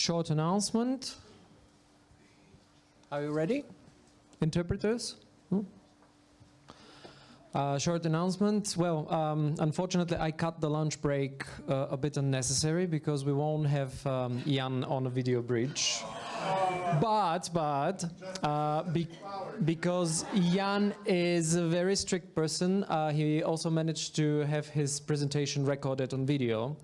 short announcement. Are you ready? Interpreters? Hmm? Uh, short announcement. Well, um, unfortunately, I cut the lunch break uh, a bit unnecessary because we won't have um, Jan on a video bridge. But, but, uh, be because Jan is a very strict person, uh, he also managed to have his presentation recorded on video.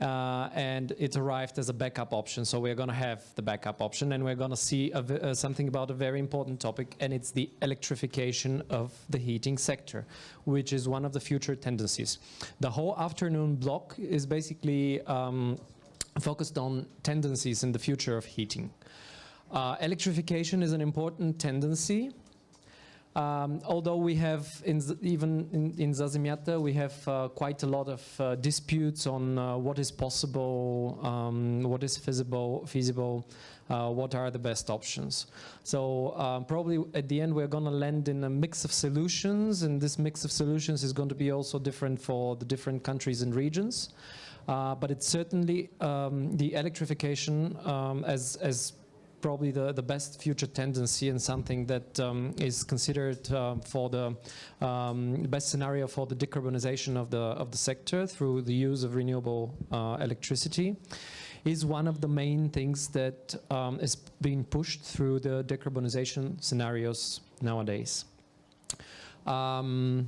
Uh, and it arrived as a backup option. So we're going to have the backup option and we're going to see uh, something about a very important topic and it's the electrification of the heating sector, which is one of the future tendencies. The whole afternoon block is basically um, focused on tendencies in the future of heating. Uh, electrification is an important tendency um, although we have, in, even in, in Zasimiata, we have uh, quite a lot of uh, disputes on uh, what is possible, um, what is feasible, feasible uh, what are the best options. So uh, probably at the end we're going to land in a mix of solutions, and this mix of solutions is going to be also different for the different countries and regions. Uh, but it's certainly um, the electrification um, as, as probably the, the best future tendency and something that um, is considered uh, for the um, best scenario for the decarbonization of the, of the sector through the use of renewable uh, electricity is one of the main things that um, is being pushed through the decarbonization scenarios nowadays. Um,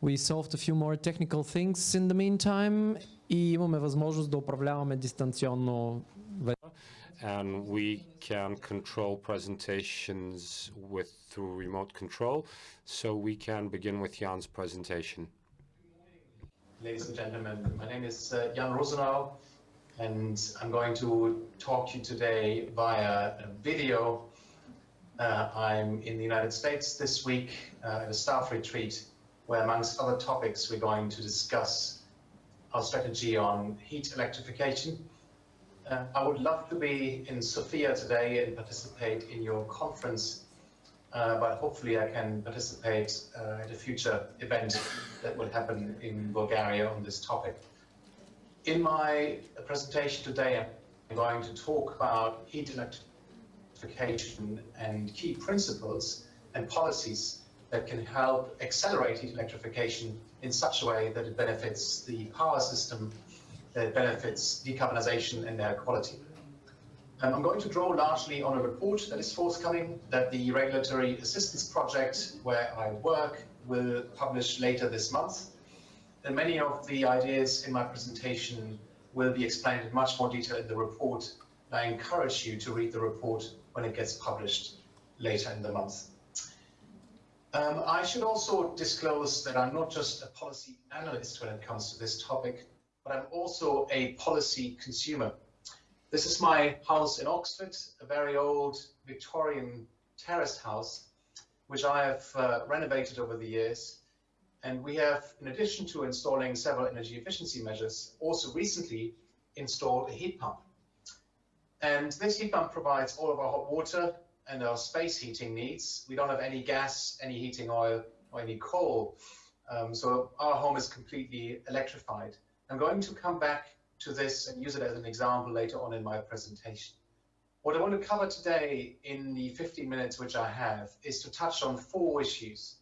we solved a few more technical things in the meantime и имаме възможност да управляваме дистанционно and we can control presentations with through remote control. So we can begin with Jan's presentation. Ladies and gentlemen, my name is uh, Jan Rosenow, and I'm going to talk to you today via video. Uh, I'm in the United States this week uh, at a staff retreat where amongst other topics we're going to discuss our strategy on heat electrification uh, I would love to be in Sofia today and participate in your conference, uh, but hopefully I can participate uh, at a future event that will happen in Bulgaria on this topic. In my presentation today, I'm going to talk about heat electrification and key principles and policies that can help accelerate heat electrification in such a way that it benefits the power system that benefits decarbonisation and air quality. Um, I'm going to draw largely on a report that is forthcoming that the Regulatory Assistance Project, where I work, will publish later this month. And many of the ideas in my presentation will be explained in much more detail in the report. I encourage you to read the report when it gets published later in the month. Um, I should also disclose that I'm not just a policy analyst when it comes to this topic but I'm also a policy consumer. This is my house in Oxford, a very old Victorian terraced house, which I have uh, renovated over the years. And we have, in addition to installing several energy efficiency measures, also recently installed a heat pump. And this heat pump provides all of our hot water and our space heating needs. We don't have any gas, any heating oil, or any coal. Um, so our home is completely electrified. I'm going to come back to this and use it as an example later on in my presentation. What I want to cover today in the 15 minutes which I have is to touch on four issues.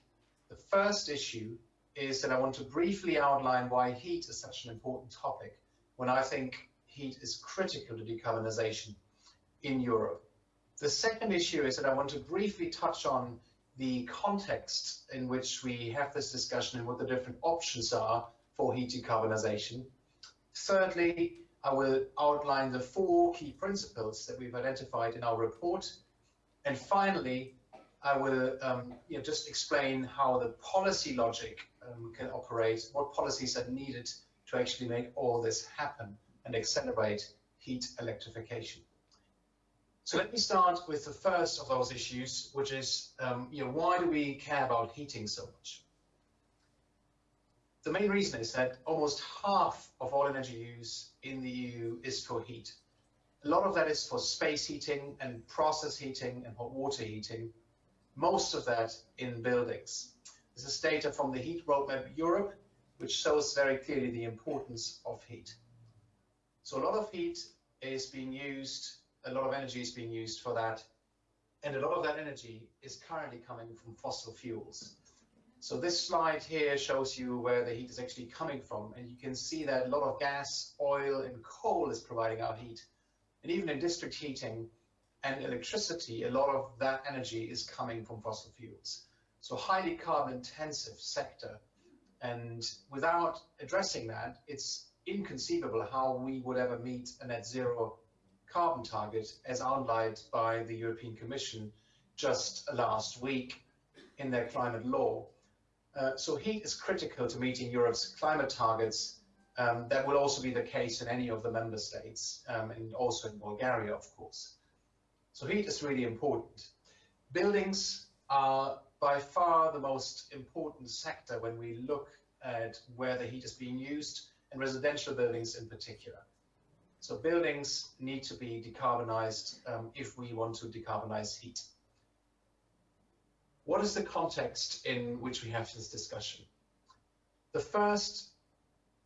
The first issue is that I want to briefly outline why heat is such an important topic when I think heat is critical to decarbonisation in Europe. The second issue is that I want to briefly touch on the context in which we have this discussion and what the different options are for heat decarbonisation. Thirdly, I will outline the four key principles that we've identified in our report. And finally, I will um, you know, just explain how the policy logic um, can operate, what policies are needed to actually make all this happen and accelerate heat electrification. So let me start with the first of those issues, which is, um, you know, why do we care about heating so much? The main reason is that almost half of all energy use in the EU is for heat. A lot of that is for space heating and process heating and hot water heating, most of that in buildings. This is data from the Heat Roadmap Europe, which shows very clearly the importance of heat. So a lot of heat is being used, a lot of energy is being used for that, and a lot of that energy is currently coming from fossil fuels. So this slide here shows you where the heat is actually coming from, and you can see that a lot of gas, oil, and coal is providing our heat. And even in district heating and electricity, a lot of that energy is coming from fossil fuels. So highly carbon intensive sector. And without addressing that, it's inconceivable how we would ever meet a net zero carbon target as outlined by the European Commission just last week in their climate law. Uh, so heat is critical to meeting Europe's climate targets. Um, that will also be the case in any of the member states um, and also in Bulgaria, of course. So heat is really important. Buildings are by far the most important sector when we look at where the heat is being used and residential buildings in particular. So buildings need to be decarbonized um, if we want to decarbonize heat. What is the context in which we have this discussion? The first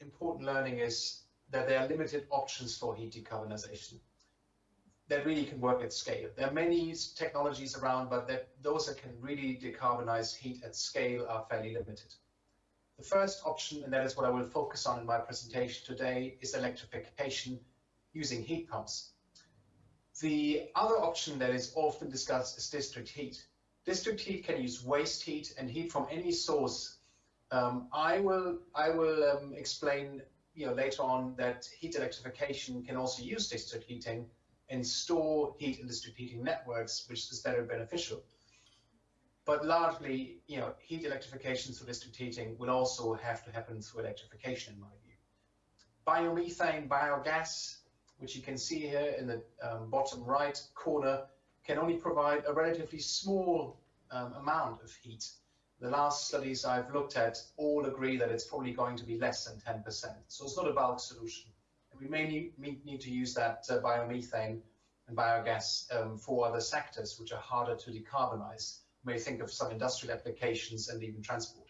important learning is that there are limited options for heat decarbonization that really can work at scale. There are many technologies around, but that those that can really decarbonize heat at scale are fairly limited. The first option, and that is what I will focus on in my presentation today, is electrification using heat pumps. The other option that is often discussed is district heat. District heat can use waste heat and heat from any source. Um, I will, I will um, explain you know, later on that heat electrification can also use district heating and store heat in district heating networks, which is very beneficial. But largely, you know, heat electrification through district heating will also have to happen through electrification, in my view. Biomethane, biogas, which you can see here in the um, bottom right corner, can only provide a relatively small um, amount of heat. The last studies I've looked at all agree that it's probably going to be less than 10%. So it's not a bulk solution. And we may need, to use that uh, biomethane and biogas um, for other sectors which are harder to decarbonize. We may think of some industrial applications and even transport.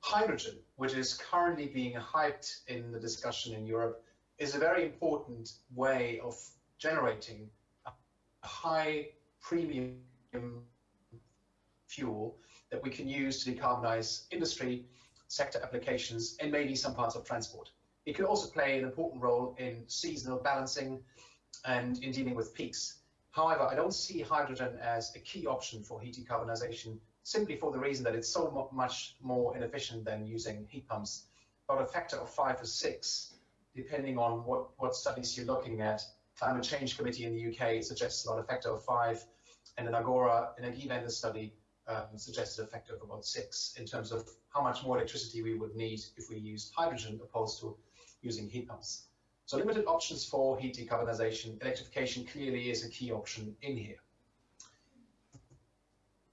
Hydrogen, which is currently being hyped in the discussion in Europe, is a very important way of generating a high premium fuel that we can use to decarbonize industry, sector applications, and maybe some parts of transport. It could also play an important role in seasonal balancing and in dealing with peaks. However, I don't see hydrogen as a key option for heat decarbonization simply for the reason that it's so much more inefficient than using heat pumps, about a factor of five or six, depending on what, what studies you're looking at. Climate Change Committee in the UK suggests about a factor of five, and an Agora Energiewende study um, suggested a factor of about six in terms of how much more electricity we would need if we used hydrogen opposed to using heat pumps. So limited options for heat decarbonization. Electrification clearly is a key option in here.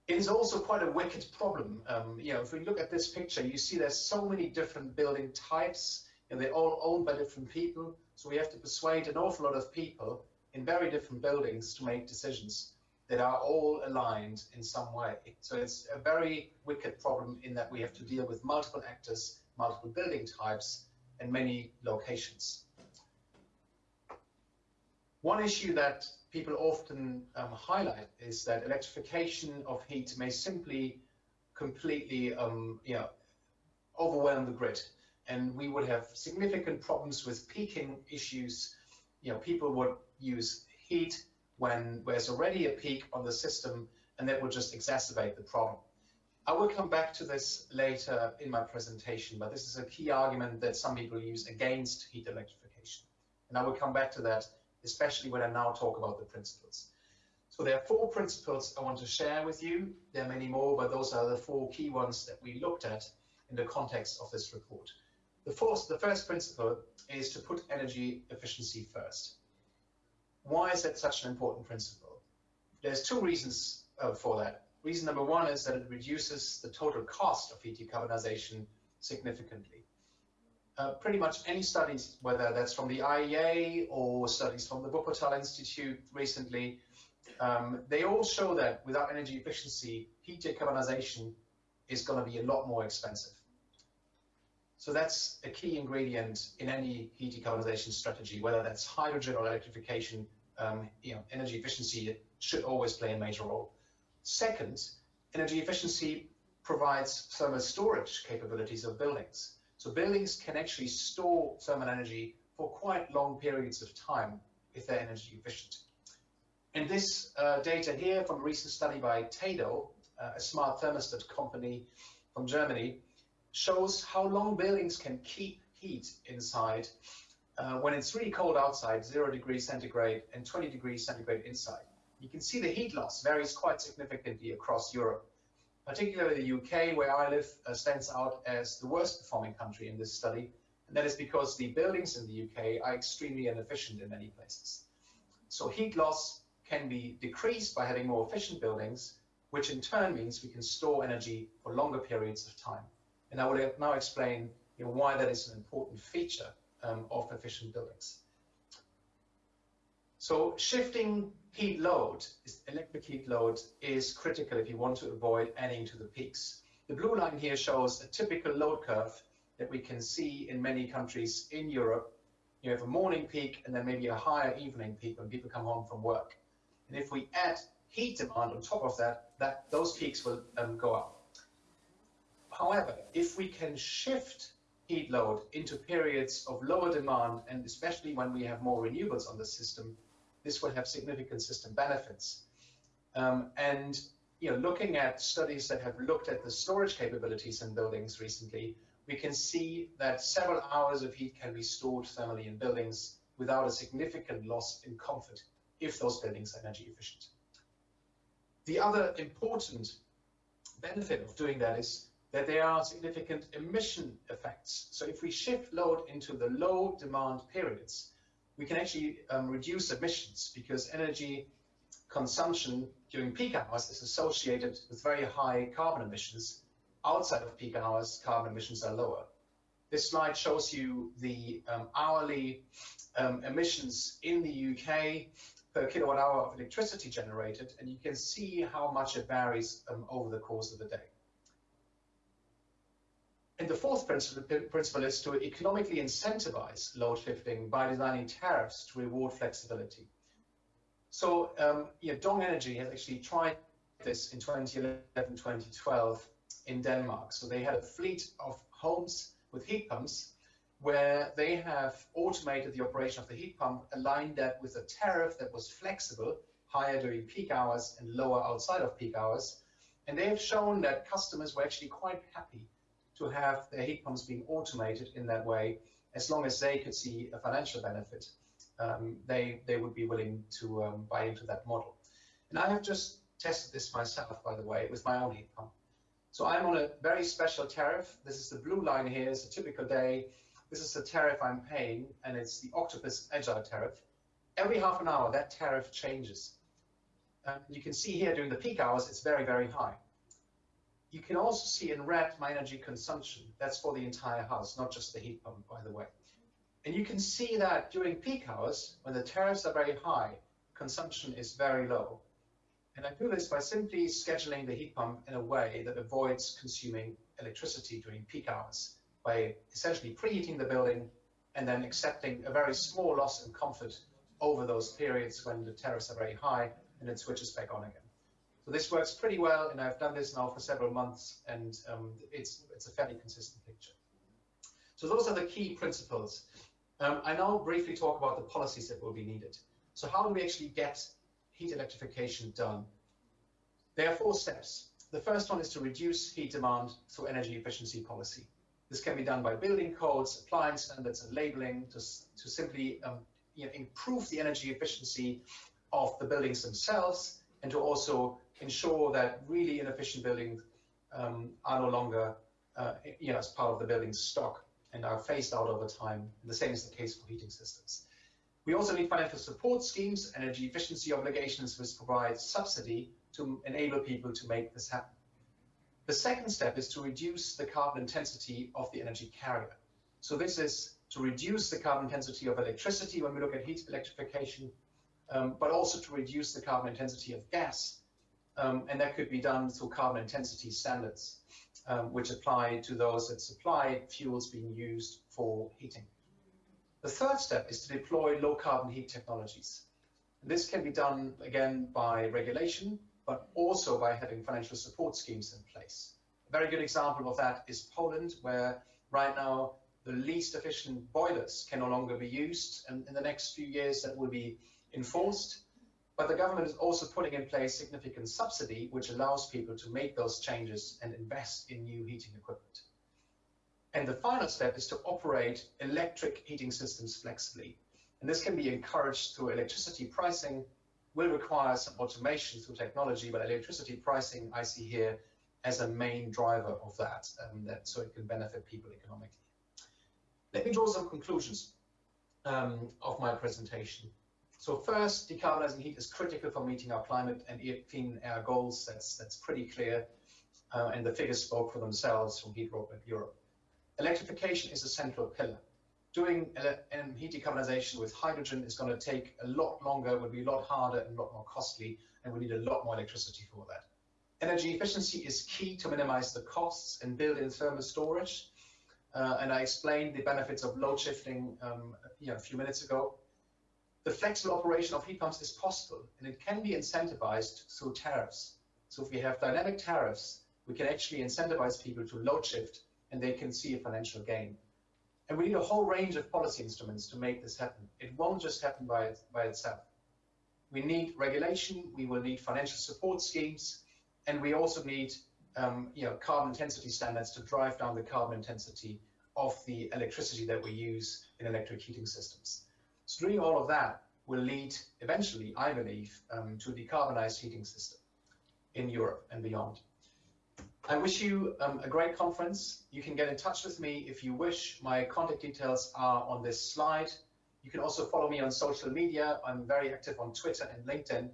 It is also quite a wicked problem. Um, you know, if we look at this picture, you see there's so many different building types, and they're all owned by different people. So we have to persuade an awful lot of people in very different buildings to make decisions that are all aligned in some way. So it's a very wicked problem in that we have to deal with multiple actors, multiple building types, and many locations. One issue that people often um, highlight is that electrification of heat may simply completely um, you know, overwhelm the grid. And we would have significant problems with peaking issues. You know, people would use heat when there's already a peak on the system, and that would just exacerbate the problem. I will come back to this later in my presentation, but this is a key argument that some people use against heat electrification. And I will come back to that, especially when I now talk about the principles. So there are four principles I want to share with you. There are many more, but those are the four key ones that we looked at in the context of this report. The, first, the first principle is to put energy efficiency first. Why is that such an important principle? There's two reasons uh, for that. Reason number one is that it reduces the total cost of heat decarbonization significantly. Uh, pretty much any studies, whether that's from the IEA or studies from the Wuppertal Institute recently, um, they all show that without energy efficiency, heat decarbonization is going to be a lot more expensive. So that's a key ingredient in any heat decarbonization strategy, whether that's hydrogen or electrification, um, you know, energy efficiency should always play a major role. Second, energy efficiency provides thermal storage capabilities of buildings. So buildings can actually store thermal energy for quite long periods of time if they're energy efficient. And this uh, data here from a recent study by Tado, uh, a smart thermostat company from Germany, shows how long buildings can keep heat inside uh, when it's really cold outside, zero degrees centigrade and 20 degrees centigrade inside. You can see the heat loss varies quite significantly across Europe. Particularly the UK, where I live, uh, stands out as the worst performing country in this study. And that is because the buildings in the UK are extremely inefficient in many places. So heat loss can be decreased by having more efficient buildings, which in turn means we can store energy for longer periods of time. And I will now explain you know, why that is an important feature um, of efficient buildings. So shifting heat load, electric heat load, is critical if you want to avoid adding to the peaks. The blue line here shows a typical load curve that we can see in many countries in Europe. You have a morning peak and then maybe a higher evening peak when people come home from work. And if we add heat demand on top of that, that those peaks will um, go up. However, if we can shift heat load into periods of lower demand, and especially when we have more renewables on the system, this will have significant system benefits. Um, and you know, looking at studies that have looked at the storage capabilities in buildings recently, we can see that several hours of heat can be stored thermally in buildings without a significant loss in comfort if those buildings are energy efficient. The other important benefit of doing that is that there are significant emission effects. So if we shift load into the low demand periods, we can actually um, reduce emissions because energy consumption during peak hours is associated with very high carbon emissions. Outside of peak hours, carbon emissions are lower. This slide shows you the um, hourly um, emissions in the UK per kilowatt hour of electricity generated, and you can see how much it varies um, over the course of the day. And the fourth principle, principle is to economically incentivize load shifting by designing tariffs to reward flexibility. So um, Dong Energy has actually tried this in 2011, 2012 in Denmark. So they had a fleet of homes with heat pumps where they have automated the operation of the heat pump, aligned that with a tariff that was flexible, higher during peak hours and lower outside of peak hours. And they have shown that customers were actually quite happy to have their heat pumps being automated in that way, as long as they could see a financial benefit, um, they, they would be willing to um, buy into that model. And I have just tested this myself, by the way, with my own heat pump. So I'm on a very special tariff. This is the blue line here, it's a typical day. This is the tariff I'm paying, and it's the Octopus Agile tariff. Every half an hour, that tariff changes. Um, you can see here during the peak hours, it's very, very high. You can also see in red my energy consumption. That's for the entire house, not just the heat pump, by the way. And you can see that during peak hours, when the tariffs are very high, consumption is very low. And I do this by simply scheduling the heat pump in a way that avoids consuming electricity during peak hours by essentially preheating the building and then accepting a very small loss in comfort over those periods when the tariffs are very high and it switches back on again. So this works pretty well, and I've done this now for several months, and um, it's, it's a fairly consistent picture. So those are the key principles. Um, I now briefly talk about the policies that will be needed. So how do we actually get heat electrification done? There are four steps. The first one is to reduce heat demand through energy efficiency policy. This can be done by building codes, appliance standards, and labeling to, to simply um, you know, improve the energy efficiency of the buildings themselves and to also ensure that really inefficient buildings um, are no longer uh, you know, as part of the building stock and are phased out over time. And the same is the case for heating systems. We also need financial support schemes, energy efficiency obligations, which provide subsidy to enable people to make this happen. The second step is to reduce the carbon intensity of the energy carrier. So this is to reduce the carbon intensity of electricity when we look at heat electrification, um, but also to reduce the carbon intensity of gas um, and that could be done through carbon intensity standards, um, which apply to those that supply fuels being used for heating. The third step is to deploy low carbon heat technologies. This can be done again by regulation, but also by having financial support schemes in place. A very good example of that is Poland, where right now the least efficient boilers can no longer be used, and in the next few years that will be enforced. But the government is also putting in place significant subsidy, which allows people to make those changes and invest in new heating equipment. And the final step is to operate electric heating systems flexibly. And this can be encouraged through electricity pricing, will require some automation through technology, but electricity pricing I see here as a main driver of that, um, that so it can benefit people economically. Let me draw some conclusions um, of my presentation. So first, decarbonizing heat is critical for meeting our climate and clean air goals. That's, that's pretty clear. Uh, and the figures spoke for themselves from Heat Roadmap Europe. Electrification is a central pillar. Doing um, heat decarbonization with hydrogen is going to take a lot longer, will be a lot harder and a lot more costly, and we need a lot more electricity for that. Energy efficiency is key to minimize the costs and build in thermal storage. Uh, and I explained the benefits of load shifting um, you know, a few minutes ago. The flexible operation of heat pumps is possible, and it can be incentivized through tariffs. So if we have dynamic tariffs, we can actually incentivize people to load shift, and they can see a financial gain. And we need a whole range of policy instruments to make this happen. It won't just happen by, by itself. We need regulation, we will need financial support schemes, and we also need um, you know, carbon intensity standards to drive down the carbon intensity of the electricity that we use in electric heating systems. So doing all of that will lead eventually, I believe, um, to a decarbonized heating system in Europe and beyond. I wish you um, a great conference. You can get in touch with me if you wish. My contact details are on this slide. You can also follow me on social media. I'm very active on Twitter and LinkedIn.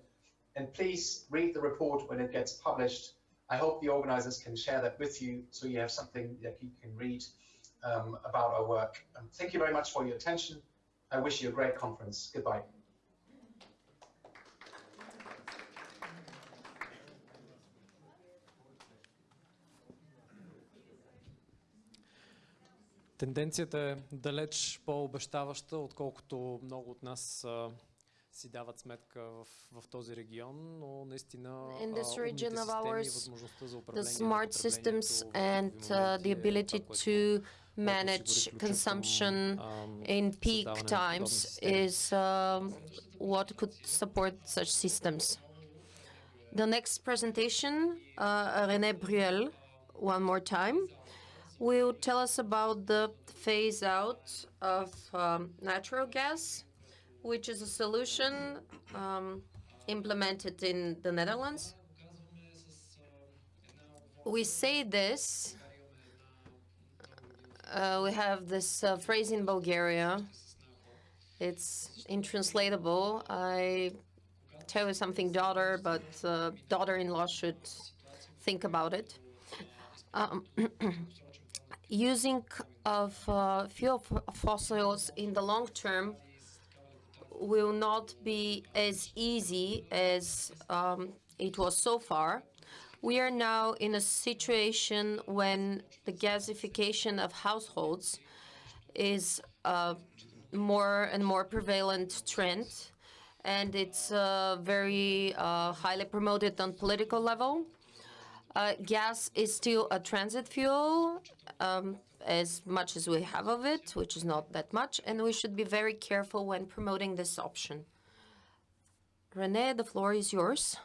And please read the report when it gets published. I hope the organizers can share that with you so you have something that you can read um, about our work. Um, thank you very much for your attention. I wish you a great conference. Goodbye. Тенденцията е далеч по-обещаваща, отколкото много от нас а, си дават сметка в, в този регион, но наистина In this region of системи и ours, възможността за the управление smart systems and uh, the ability to manage consumption in peak times is um, what could support such systems. The next presentation, uh, René Bruel, one more time, will tell us about the phase out of um, natural gas, which is a solution um, implemented in the Netherlands. We say this uh, we have this uh, phrase in Bulgaria. It's intranslatable. I tell you something, daughter, but uh, daughter-in-law should think about it. Um, using of uh, fuel fossils in the long term will not be as easy as um, it was so far. We are now in a situation when the gasification of households is a more and more prevalent trend, and it's uh, very uh, highly promoted on political level. Uh, gas is still a transit fuel, um, as much as we have of it, which is not that much, and we should be very careful when promoting this option. Rene, the floor is yours.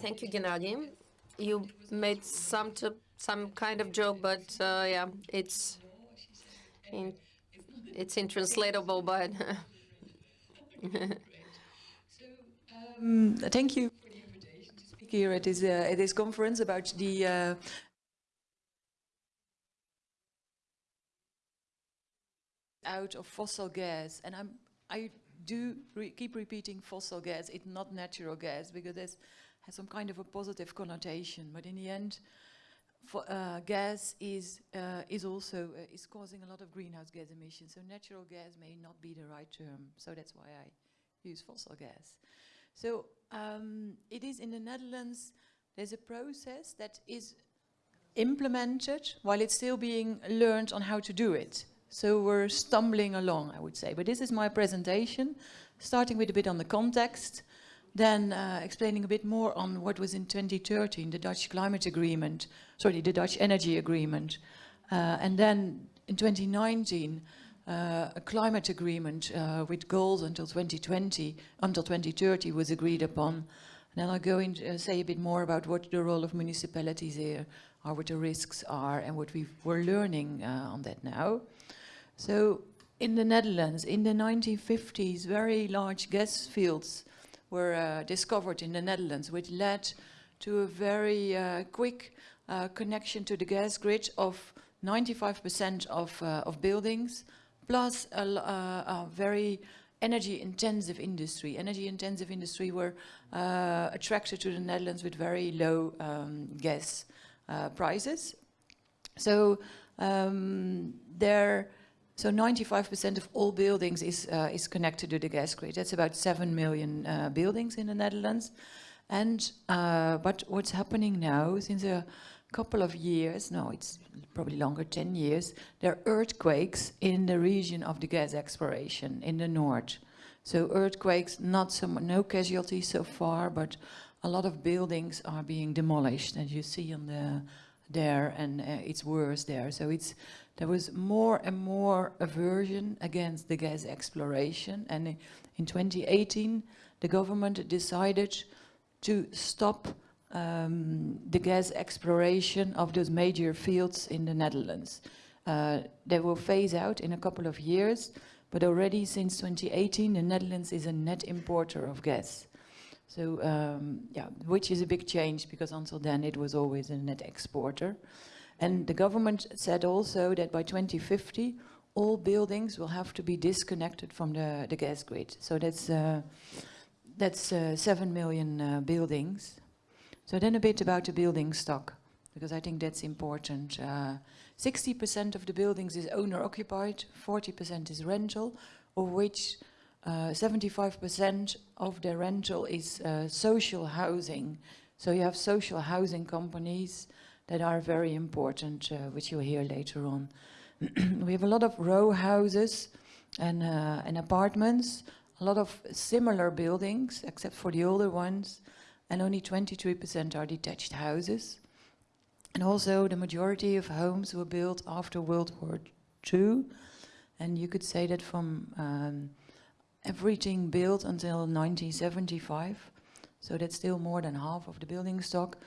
Thank you, Gennady. You made some to, some kind of joke, but uh, yeah, it's in, it's intranslatable, but Um, thank you for the invitation to speak here at this, uh, at this conference about the uh, out of fossil gas. And I'm, I do re keep repeating fossil gas, it's not natural gas, because it has some kind of a positive connotation. But in the end, fo- uh, gas is uh, is also uh, is causing a lot of greenhouse gas emissions. So natural gas may not be the right term. So that's why I use fossil gas. So um, it is in the Netherlands. There's a process that is implemented while it's still being learned on how to do it. So we're stumbling along, I would say. But this is my presentation, starting with a bit on the context, then uh, explaining a bit more on what was in 2013, the Dutch climate agreement, sorry, the Dutch energy agreement. Uh, and then in 2019, uh, a climate agreement uh, with goals until 2020, until 2030 was agreed upon. And then I'll go and uh, say a bit more about what the role of municipalities here are, what the risks are, and what we we're learning uh, on that now. So in the Netherlands, in the 1950s, very large gas fields were uh, discovered in the Netherlands, which led to a very uh, quick uh, connection to the gas grid of 95% of, uh, of buildings, plus a, uh, a very energy intensive industry. Energy intensive industry were attracted to the Netherlands with very low um, gas prices. So um, there, so 95% of all buildings is uh, is connected to the gas grid. That's about seven million uh, buildings in the Netherlands. And uh, but what's happening now since a couple of years? No, it's probably longer, 10 years. There are earthquakes in the region of the gas exploration in the north. So earthquakes, not so no casualties so far, but a lot of buildings are being demolished, as you see on the there, and uh, it's worse there. So it's there was more and more aversion against the gas exploration, and in 2018, the government decided to stop um, the gas exploration of those major fields in the Netherlands. Uh, they will phase out in a couple of years, but already since 2018, the Netherlands is a net importer of gas. So, um, yeah, which is a big change because until then it was always a net exporter. And the government said also that by 2050, all buildings will have to be disconnected from the, the gas grid. So that's, uh, that's uh, 7 million uh, buildings. So then a bit about the building stock, because I think that's important. Uh, 60% of the buildings is owner occupied, 40% is rental, of which uh, 75% of the rental is uh, social housing. So you have social housing companies that are very important, uh, which you'll hear later on. we have a lot of row houses and, uh, and apartments, a lot of similar buildings, except for the older ones, and only 23% are detached houses. And also, the majority of homes were built after World War II, and you could say that from um, everything built until 1975, so that's still more than half of the building stock,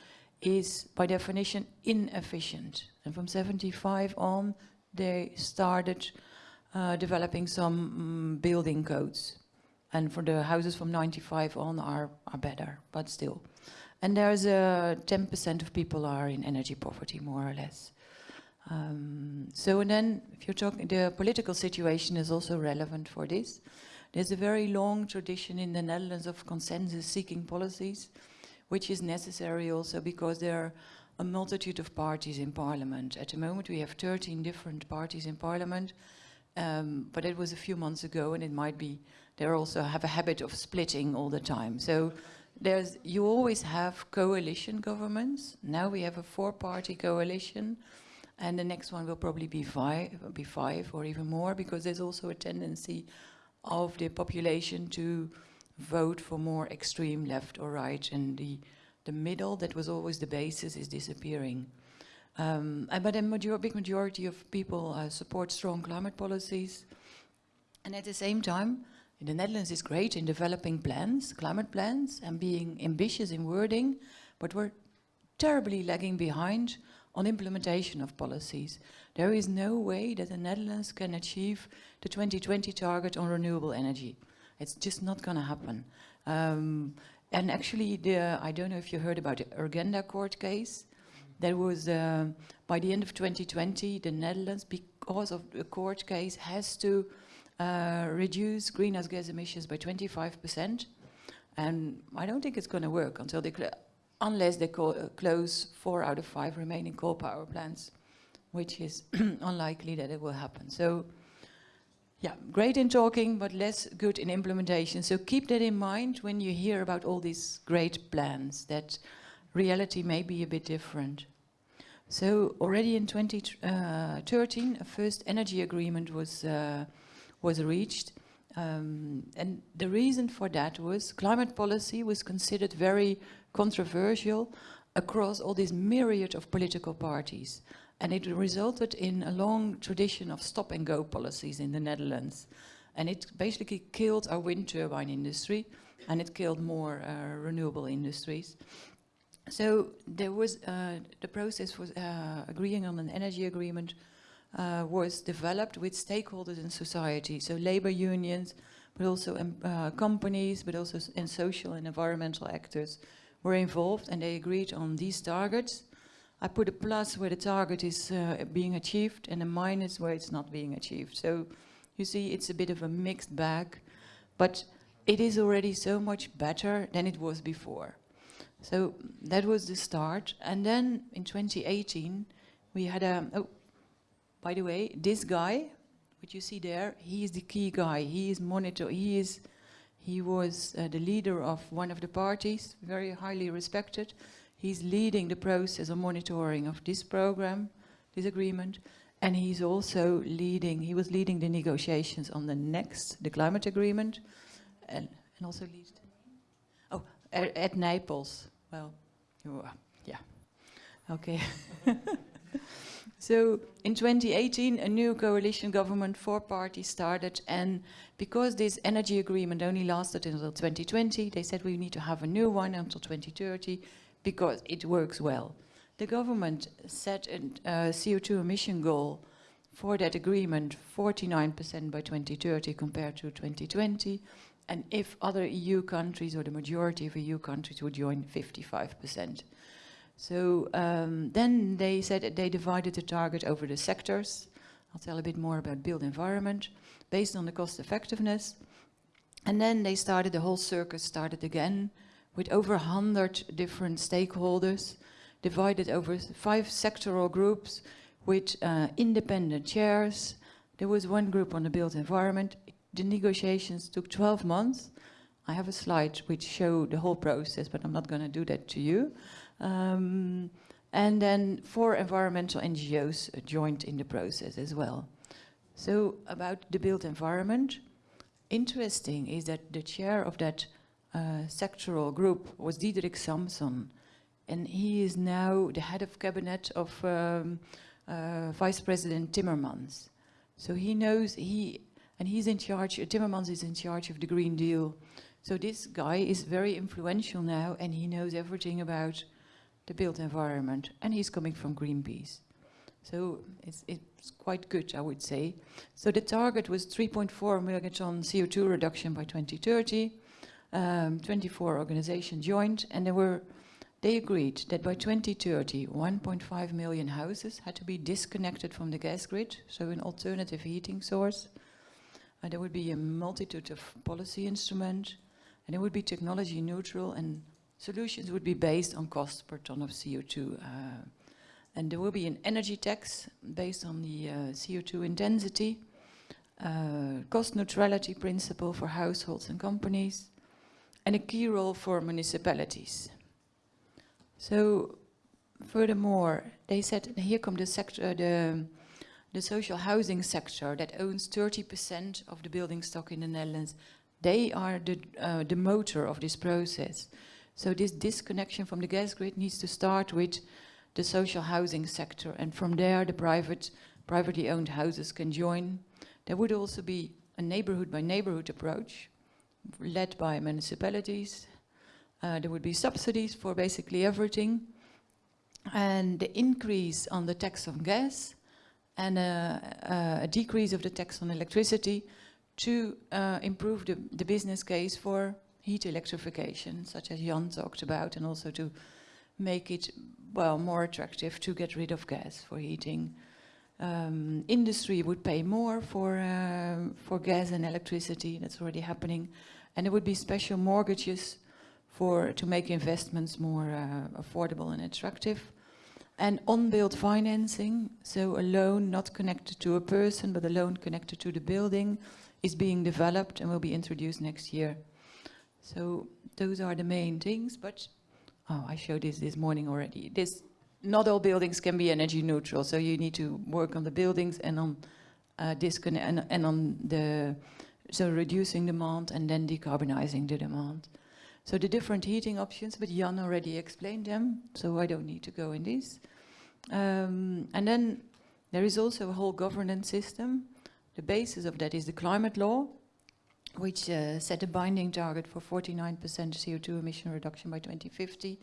is by definition inefficient. And from 75 on, they started uh, developing some mm, building codes. And for the houses from 95 on are, are better, but still. And there's a 10% of people are in energy poverty, more or less. Um, so and then, if you're talking, the political situation is also relevant for this. There's a very long tradition in the Netherlands of consensus-seeking policies, which is necessary also because there are a multitude of parties in parliament. At the moment, we have 13 different parties in parliament, um, but it was a few months ago, and it might be they also have a habit of splitting all the time. So there's you always have coalition governments. Now we have a four-party coalition, and the next one will probably be five, be five or even more, because there's also a tendency of the population to vote for more extreme left or right, and the the middle that was always the basis is disappearing. Um, but a major, big majority of people uh, support strong climate policies, and at the same time, in the Netherlands is great in developing plans, climate plans, and being ambitious in wording, but we're terribly lagging behind on implementation of policies. There is no way that the Netherlands can achieve the 2020 target on renewable energy. It's just not going to happen. Um, and actually, the, I don't know if you heard about the Urgenda court case. There was, uh, by the end of 2020, the Netherlands, because of the court case, has to uh, reduce greenhouse gas emissions by 25%. And I don't think it's going to work until they unless they uh, close four out of five remaining coal power plants, which is unlikely that it will happen. So, yeah, great in talking, but less good in implementation. So keep that in mind when you hear about all these great plans, that reality may be a bit different. So already in 2013, a first energy agreement was, uh, was reached. Um, and the reason for that was climate policy was considered very controversial across all this myriad of political parties. And it resulted in a long tradition of stop and go policies in the Netherlands. And it basically killed our wind turbine industry and it killed more uh, renewable industries. So there was uh, the process was uh, agreeing on an energy agreement uh, was developed with stakeholders in society, so labor unions, but also um, uh, companies, but also and social and environmental actors were involved, and they agreed on these targets. I put a plus where the target is uh, being achieved, and a minus where it's not being achieved. So you see, it's a bit of a mixed bag, but it is already so much better than it was before. So that was the start. And then in 2018, we had a, oh, by the way, this guy, what you see there, he is the key guy. He is monitor, he is, he was uh, the leader of one of the parties, very highly respected. He's leading the process of monitoring of this program, this agreement. And he's also leading, he was leading the negotiations on the next, the climate agreement, and, and also lead, oh, at, at Nijpels. Well, yeah, okay. so in 2018, a new coalition government, four parties started, and because this energy agreement only lasted until 2020, they said we need to have a new one until 2030 because it works well. The government set a uh, CO2 emission goal for that agreement 49% by 2030 compared to 2020 and if other EU countries or the majority of EU countries would join 55%. So um, then they said they divided the target over the sectors. I'll tell a bit more about built environment based on the cost effectiveness. And then they started, the whole circus started again with over 100 different stakeholders divided over five sectoral groups with uh, independent chairs. There was one group on the built environment. The negotiations took 12 months. I have a slide which show the whole process, but I'm not going to do that to you. Um, and then four environmental NGOs joined in the process as well. So about the built environment, interesting is that the chair of that uh, sectoral group was Diederik Samsom, and he is now the head of cabinet of um, uh, Vice President Timmermans. So he knows, he and he's in charge, Timmermans is in charge of the Green Deal. So this guy is very influential now and he knows everything about the built environment and he's coming from Greenpeace. So it's, it's quite good, I would say. So the target was 3.4 megaton CO2 reduction by 2030. Um, 24 organizations joined and were they agreed that by 2030, 1.5 million houses had to be disconnected from the gas grid, so an alternative heating source. Uh, there would be a multitude of policy instruments, and it would be technology neutral, and solutions would be based on cost per ton of CO2. Uh, and there will be an energy tax based on the uh, CO2 intensity, uh, cost neutrality principle for households and companies, and a key role for municipalities. So, furthermore, they said, here come the sector, the, the social housing sector that owns 30% of the building stock in the Netherlands. They are the, uh, the motor of this process. So this disconnection from the gas grid needs to start with the social housing sector, and from there the private, privately owned houses can join. There would also be a neighborhood by neighborhood approach, led by municipalities, uh, there would be subsidies for basically everything. And the increase on the tax on gas and a, a decrease of the tax on electricity to uh, improve the, the business case for heat electrification, such as Jan talked about, and also to make it, well, more attractive to get rid of gas for heating. Um, industry would pay more for, uh, for gas and electricity, that's already happening. And there would be special mortgages for to make investments more uh, affordable and attractive. And on-build financing, so a loan not connected to a person, but a loan connected to the building, is being developed and will be introduced next year. So those are the main things, but oh, I showed this this morning already. This not all buildings can be energy neutral, so you need to work on the buildings and on uh, disconnect and, and on the so reducing demand and then decarbonizing the demand. So the different heating options, but Jan already explained them, so I don't need to go in this. Um, and then there is also a whole governance system. The basis of that is the climate law, which uh, set a binding target for 49% CO2 emission reduction by 2050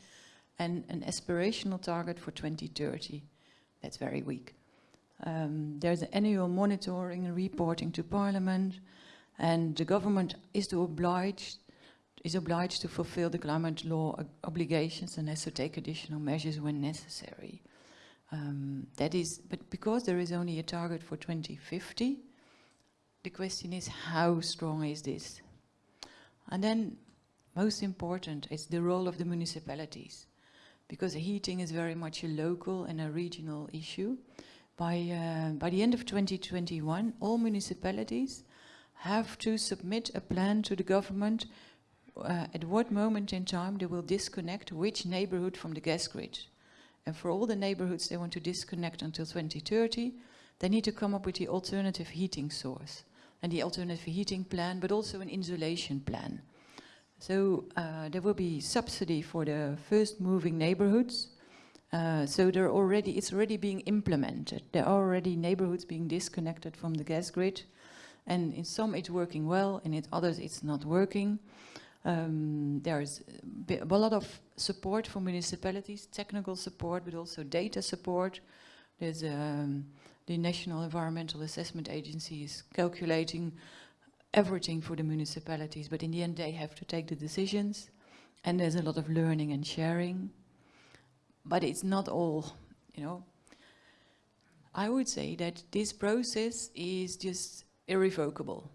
and an aspirational target for 2030. That's very weak. Um, there's an annual monitoring and reporting to Parliament, and the government is to oblige is obliged to fulfill the climate law obligations and has to take additional measures when necessary. Um, that is, but because there is only a target for 2050, the question is how strong is this? And then, most important, is the role of the municipalities, because heating is very much a local and a regional issue. By, uh, by the end of 2021, all municipalities have to submit a plan to the government uh, at what moment in time they will disconnect which neighborhood from the gas grid. And for all the neighborhoods they want to disconnect until 2030, they need to come up with the alternative heating source and the alternative heating plan, but also an insulation plan. So uh, there will be subsidy for the first moving neighborhoods. Uh, so already, it's already being implemented. There are already neighborhoods being disconnected from the gas grid. And in some it's working well, and in others it's not working. Um, there's a lot of support for municipalities, technical support, but also data support. There's um, the National Environmental Assessment Agency is calculating everything for the municipalities, but in the end they have to take the decisions. And there's a lot of learning and sharing. But it's not all, you know. I would say that this process is just irrevocable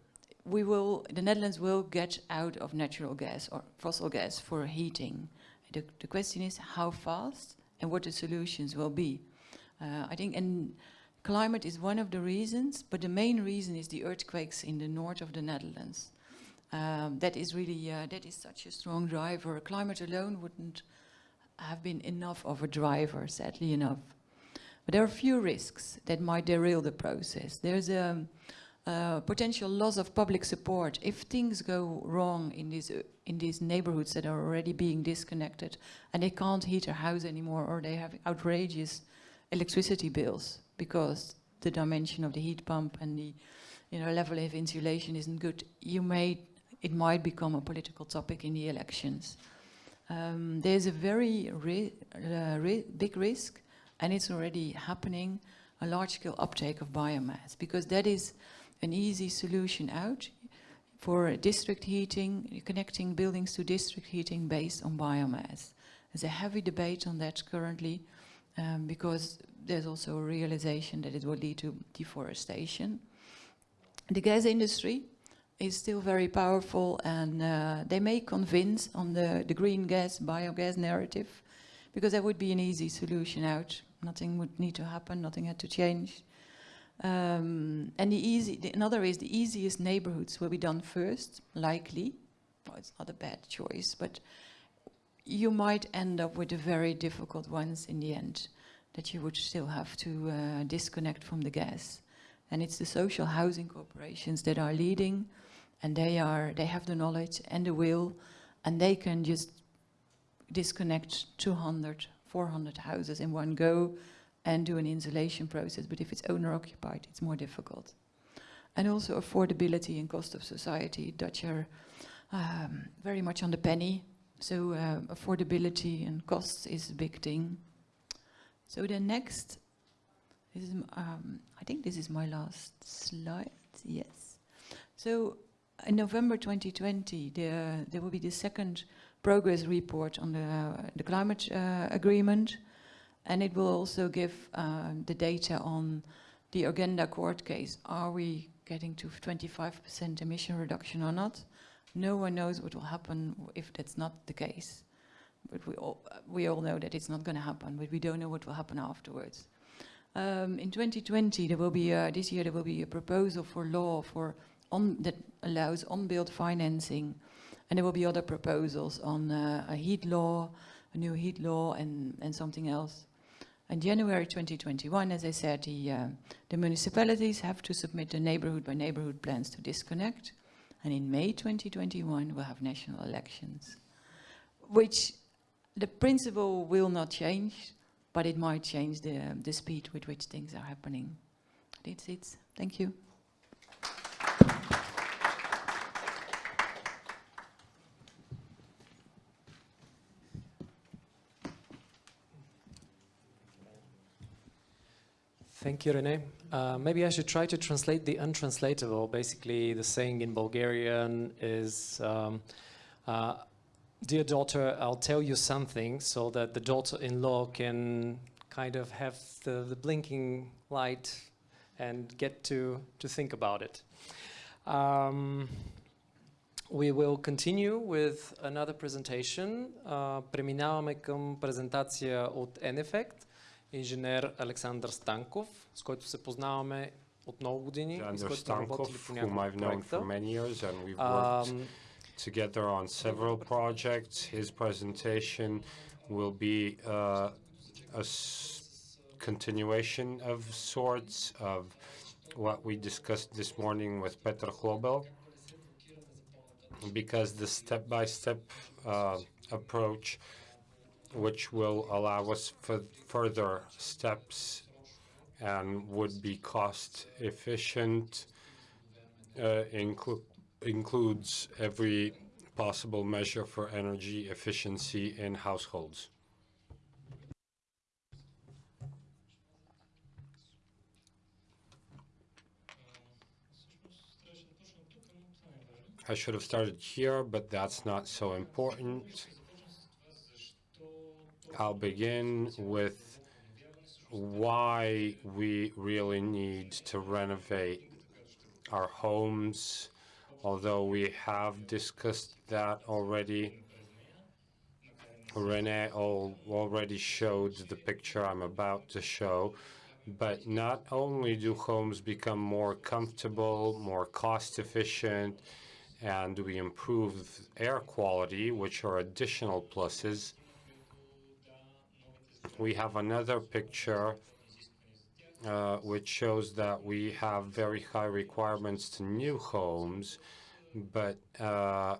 we will, the Netherlands will get out of natural gas or fossil gas for heating. The, the question is how fast and what the solutions will be. Uh, I think, and climate is one of the reasons, but the main reason is the earthquakes in the north of the Netherlands. Um, that is really, uh, that is such a strong driver. Climate alone wouldn't have been enough of a driver, sadly enough. But there are a few risks that might derail the process. There's a, um, uh, potential loss of public support if things go wrong in these uh, in these neighborhoods that are already being disconnected and they can't heat their house anymore or they have outrageous electricity bills because the dimension of the heat pump and the you know level of insulation isn't good you may it might become a political topic in the elections um, there's a very ri uh, ri big risk and it's already happening a large-scale uptake of biomass because that is an easy solution out for district heating, connecting buildings to district heating based on biomass. There's a heavy debate on that currently um, because there's also a realization that it will lead to deforestation. The gas industry is still very powerful and uh, they may convince on the, the green gas, biogas narrative because that would be an easy solution out. Nothing would need to happen, nothing had to change. Um, and the easy, the, another is the easiest neighborhoods will be done first, likely. Well, it's not a bad choice, but you might end up with the very difficult ones in the end that you would still have to uh, disconnect from the gas. And it's the social housing corporations that are leading and they are they have the knowledge and the will and they can just disconnect 200, 400 houses in one go and do an insulation process. But if it's owner occupied, it's more difficult. And also affordability and cost of society. Dutch are um, very much on the penny. So uh, affordability and costs is a big thing. So the next, is, um, I think this is my last slide, yes. So in November 2020, there, there will be the second progress report on the, the climate uh, agreement. And it will also give uh, the data on the Urgenda court case. Are we getting to 25% emission reduction or not? No one knows what will happen if that's not the case. But we all, we all know that it's not going to happen, but we don't know what will happen afterwards. Um, in 2020, there will be a, this year there will be a proposal for law for on, that allows on-build financing, and there will be other proposals on uh, a heat law, a new heat law, and and something else. In January 2021, as I said, the uh, the municipalities have to submit the neighborhood by neighborhood plans to disconnect, and in May 2021 we'll have national elections, which the principle will not change, but it might change the, the speed with which things are happening. That's it. Thank you. Thank you, Rene. Uh, maybe I should try to translate the untranslatable. Basically, the saying in Bulgarian is, um, uh, dear daughter, I'll tell you something so that the daughter-in-law can kind of have the, the, blinking light and get to, to think about it. Um, we will continue with another presentation. Uh, преминаваме към презентация от EnEffect, инженер Александър Станков, с който се познаваме от много години. Alexander Stankov, whom I've known for many years and we've worked um, together on several projects. His presentation will be uh, a continuation of sorts of what we discussed this morning with Petr Hlobil, because the step-by-step uh, approach, which will allow us for further steps and would be cost efficient, uh, inclu- includes every possible measure for energy efficiency in households. I should have started here, but that's not so important. I'll begin with why we really need to renovate our homes, although we have discussed that already. Rene already showed the picture I'm about to show, but not only do homes become more comfortable, more cost efficient, and we improve air quality, which are additional pluses, we have another picture uh, which shows that we have very high requirements to new homes, but uh,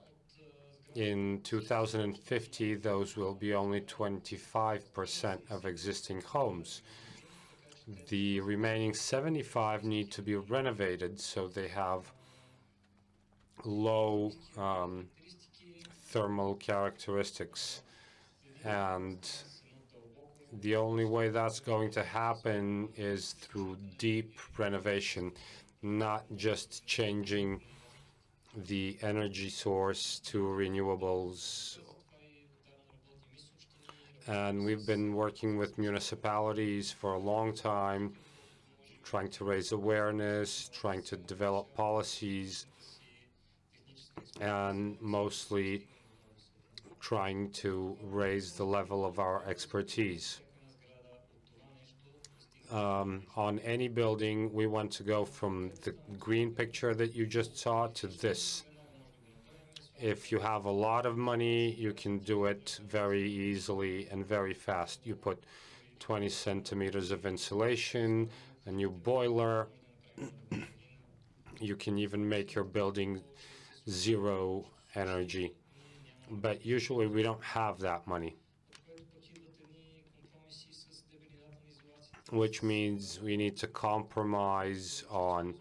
in 2050, those will be only 25% of existing homes. The remaining 75 need to be renovated, so they have low um, thermal characteristics. And the only way that's going to happen is through deep renovation, not just changing the energy source to renewables. And we've been working with municipalities for a long time, trying to raise awareness, trying to develop policies, and mostly trying to raise the level of our expertise. Um, on any building, we want to go from the green picture that you just saw to this. If you have a lot of money, you can do it very easily and very fast. You put 20 centimeters of insulation, a new boiler. you can even make your building zero energy. But usually we don't have that money. Which means we need to compromise on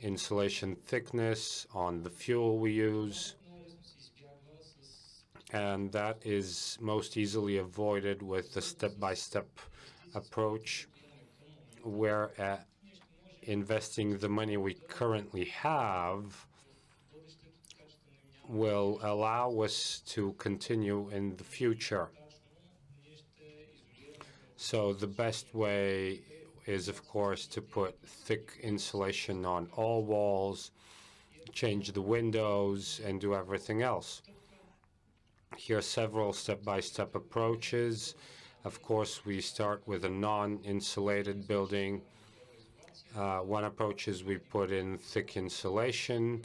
insulation thickness, on the fuel we use. And that is most easily avoided with the step-by-step approach, where uh, investing the money we currently have will allow us to continue in the future. So the best way is, of course, to put thick insulation on all walls, change the windows, and do everything else. Here are several step-by-step approaches. Of course, we start with a non-insulated building. Uh, one approach is we put in thick insulation.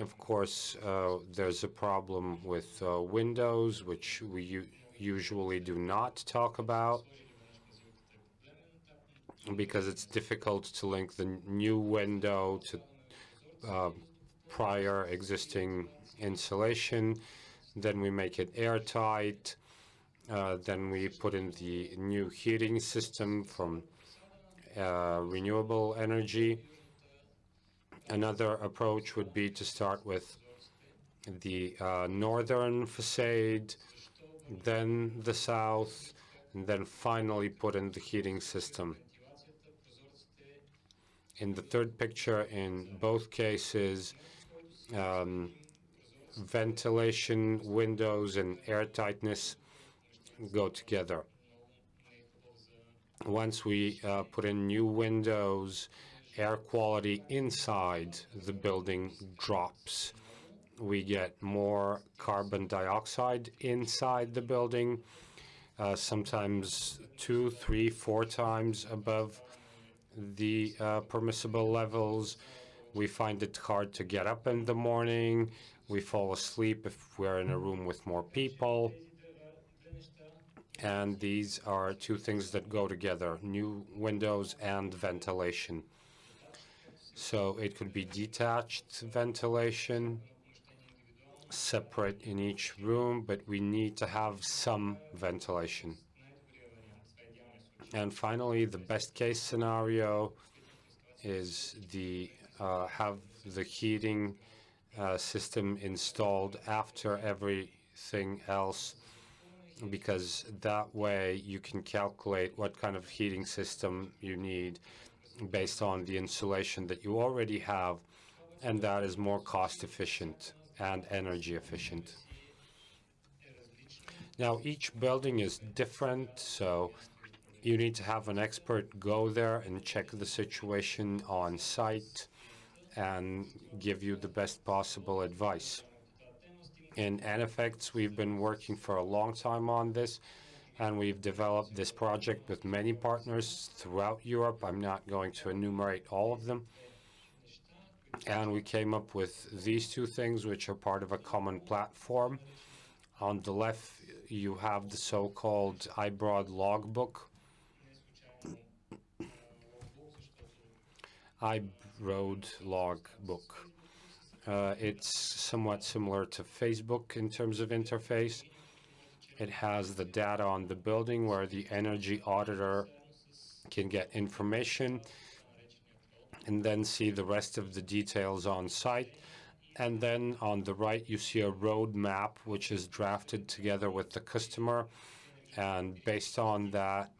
Of course, uh, there's a problem with uh, windows, which we usually do not talk about because it's difficult to link the new window to uh, prior existing insulation. Then we make it airtight. Uh, then we put in the new heating system from uh, renewable energy. Another approach would be to start with the uh, northern facade, then the south, and then finally put in the heating system. In the third picture, in both cases, um, ventilation, windows, and airtightness go together. Once we uh, put in new windows, air quality inside the building drops. We get more carbon dioxide inside the building, uh, sometimes two, three, four times above the uh, permissible levels. We find it hard to get up in the morning. We fall asleep if we're in a room with more people. And these are two things that go together, new windows and ventilation. So it could be detached ventilation, separate in each room, but we need to have some ventilation. And finally, the best case scenario is the uh, have the heating uh, system installed after everything else because that way you can calculate what kind of heating system you need based on the insulation that you already have and that is more cost efficient and energy efficient. Now each building is different so you need to have an expert go there and check the situation on site and give you the best possible advice. In EnEffect, we've been working for a long time on this, and we've developed this project with many partners throughout Europe. I'm not going to enumerate all of them. And we came up with these two things, which are part of a common platform. On the left, you have the so-called iBroad logbook, iBroad logbook. Uh, it's somewhat similar to Facebook in terms of interface. It has the data on the building where the energy auditor can get information and then see the rest of the details on site. And then on the right, you see a road map, which is drafted together with the customer. And based on that,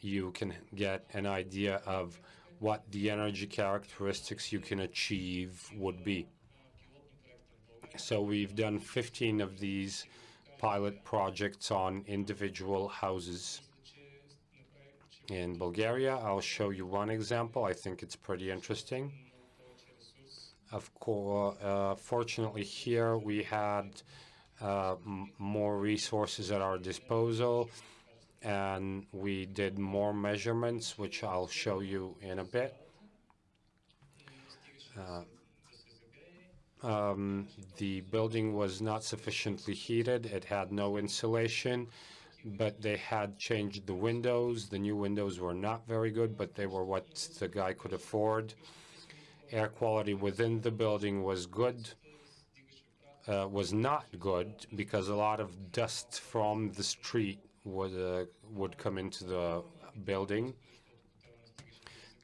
you can get an idea of what the energy characteristics you can achieve would be. So we've done 15 of these pilot projects on individual houses in Bulgaria. I'll show you one example. I think it's pretty interesting. Of course, uh, fortunately here we had uh, more resources at our disposal and we did more measurements, which I'll show you in a bit. Uh, um, the building was not sufficiently heated. It had no insulation, but they had changed the windows. The new windows were not very good, but they were what the guy could afford. Air quality within the building was good, uh, was not good because a lot of dust from the street would, uh, would come into the building.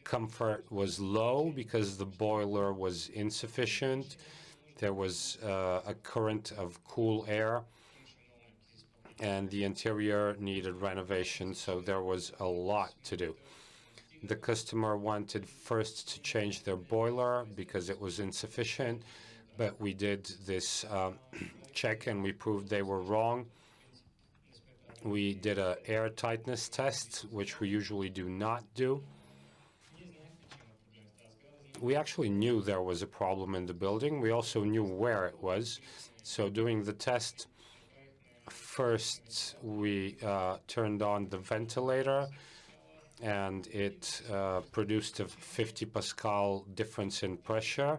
Comfort was low because the boiler was insufficient there was uh, a current of cool air and the interior needed renovation, so there was a lot to do. The customer wanted first to change their boiler because it was insufficient, but we did this uh, check and we proved they were wrong. We did a air tightness test, which we usually do not do. we actually knew there was a problem in the building. We also knew where it was. So doing the test, first we uh, turned on the ventilator and it uh, produced a 50 Pascal difference in pressure.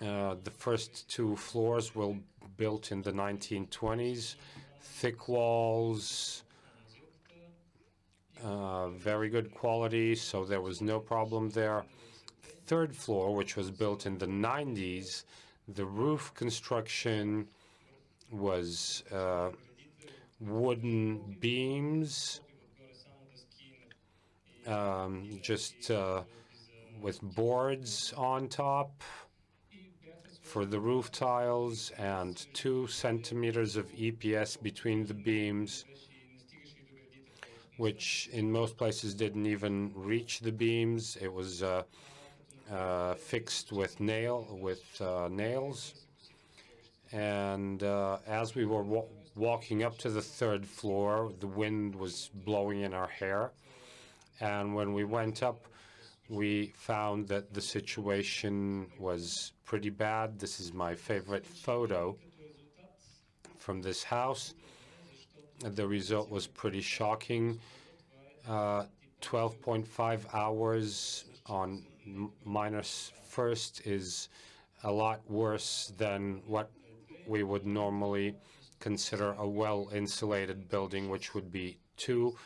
Uh, the first two floors were built in the 1920s, thick walls, uh, very good quality, so there was no problem there. Third floor, which was built in the 90s, the roof construction was uh, wooden beams, um, just uh, with boards on top for the roof tiles and two centimeters of EPS between the beams, which in most places didn't even reach the beams. It was uh, uh, fixed with nail with uh, nails. And uh, as we were wa walking up to the third floor, the wind was blowing in our hair. And when we went up, we found that the situation was pretty bad. This is my favorite photo from this house. The result was pretty shocking. 12.5 uh, hours on minus first is a lot worse than what we would normally consider a well-insulated building, which would be two,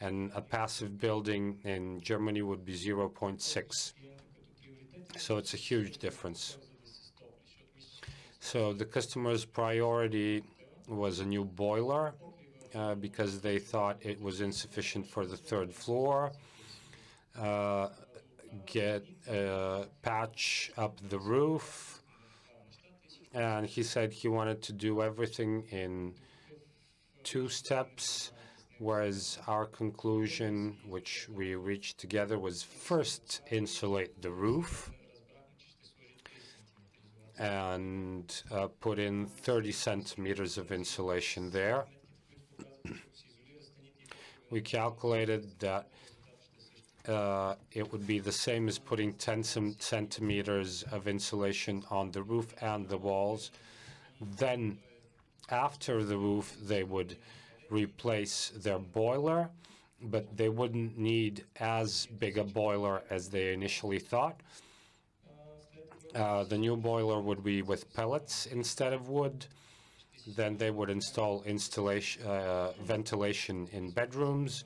and a passive building in Germany would be 0.6. So it's a huge difference. So the customer's priority was a new boiler uh, because they thought it was insufficient for the third floor. Uh, get a patch up the roof. And he said he wanted to do everything in two steps, whereas our conclusion, which we reached together, was first insulate the roof and uh, put in 30 centimeters of insulation there. we calculated that uh, it would be the same as putting 10 centimeters of insulation on the roof and the walls. Then after the roof, they would replace their boiler, but they wouldn't need as big a boiler as they initially thought. Uh, the new boiler would be with pellets instead of wood. Then they would install installation, uh, ventilation in bedrooms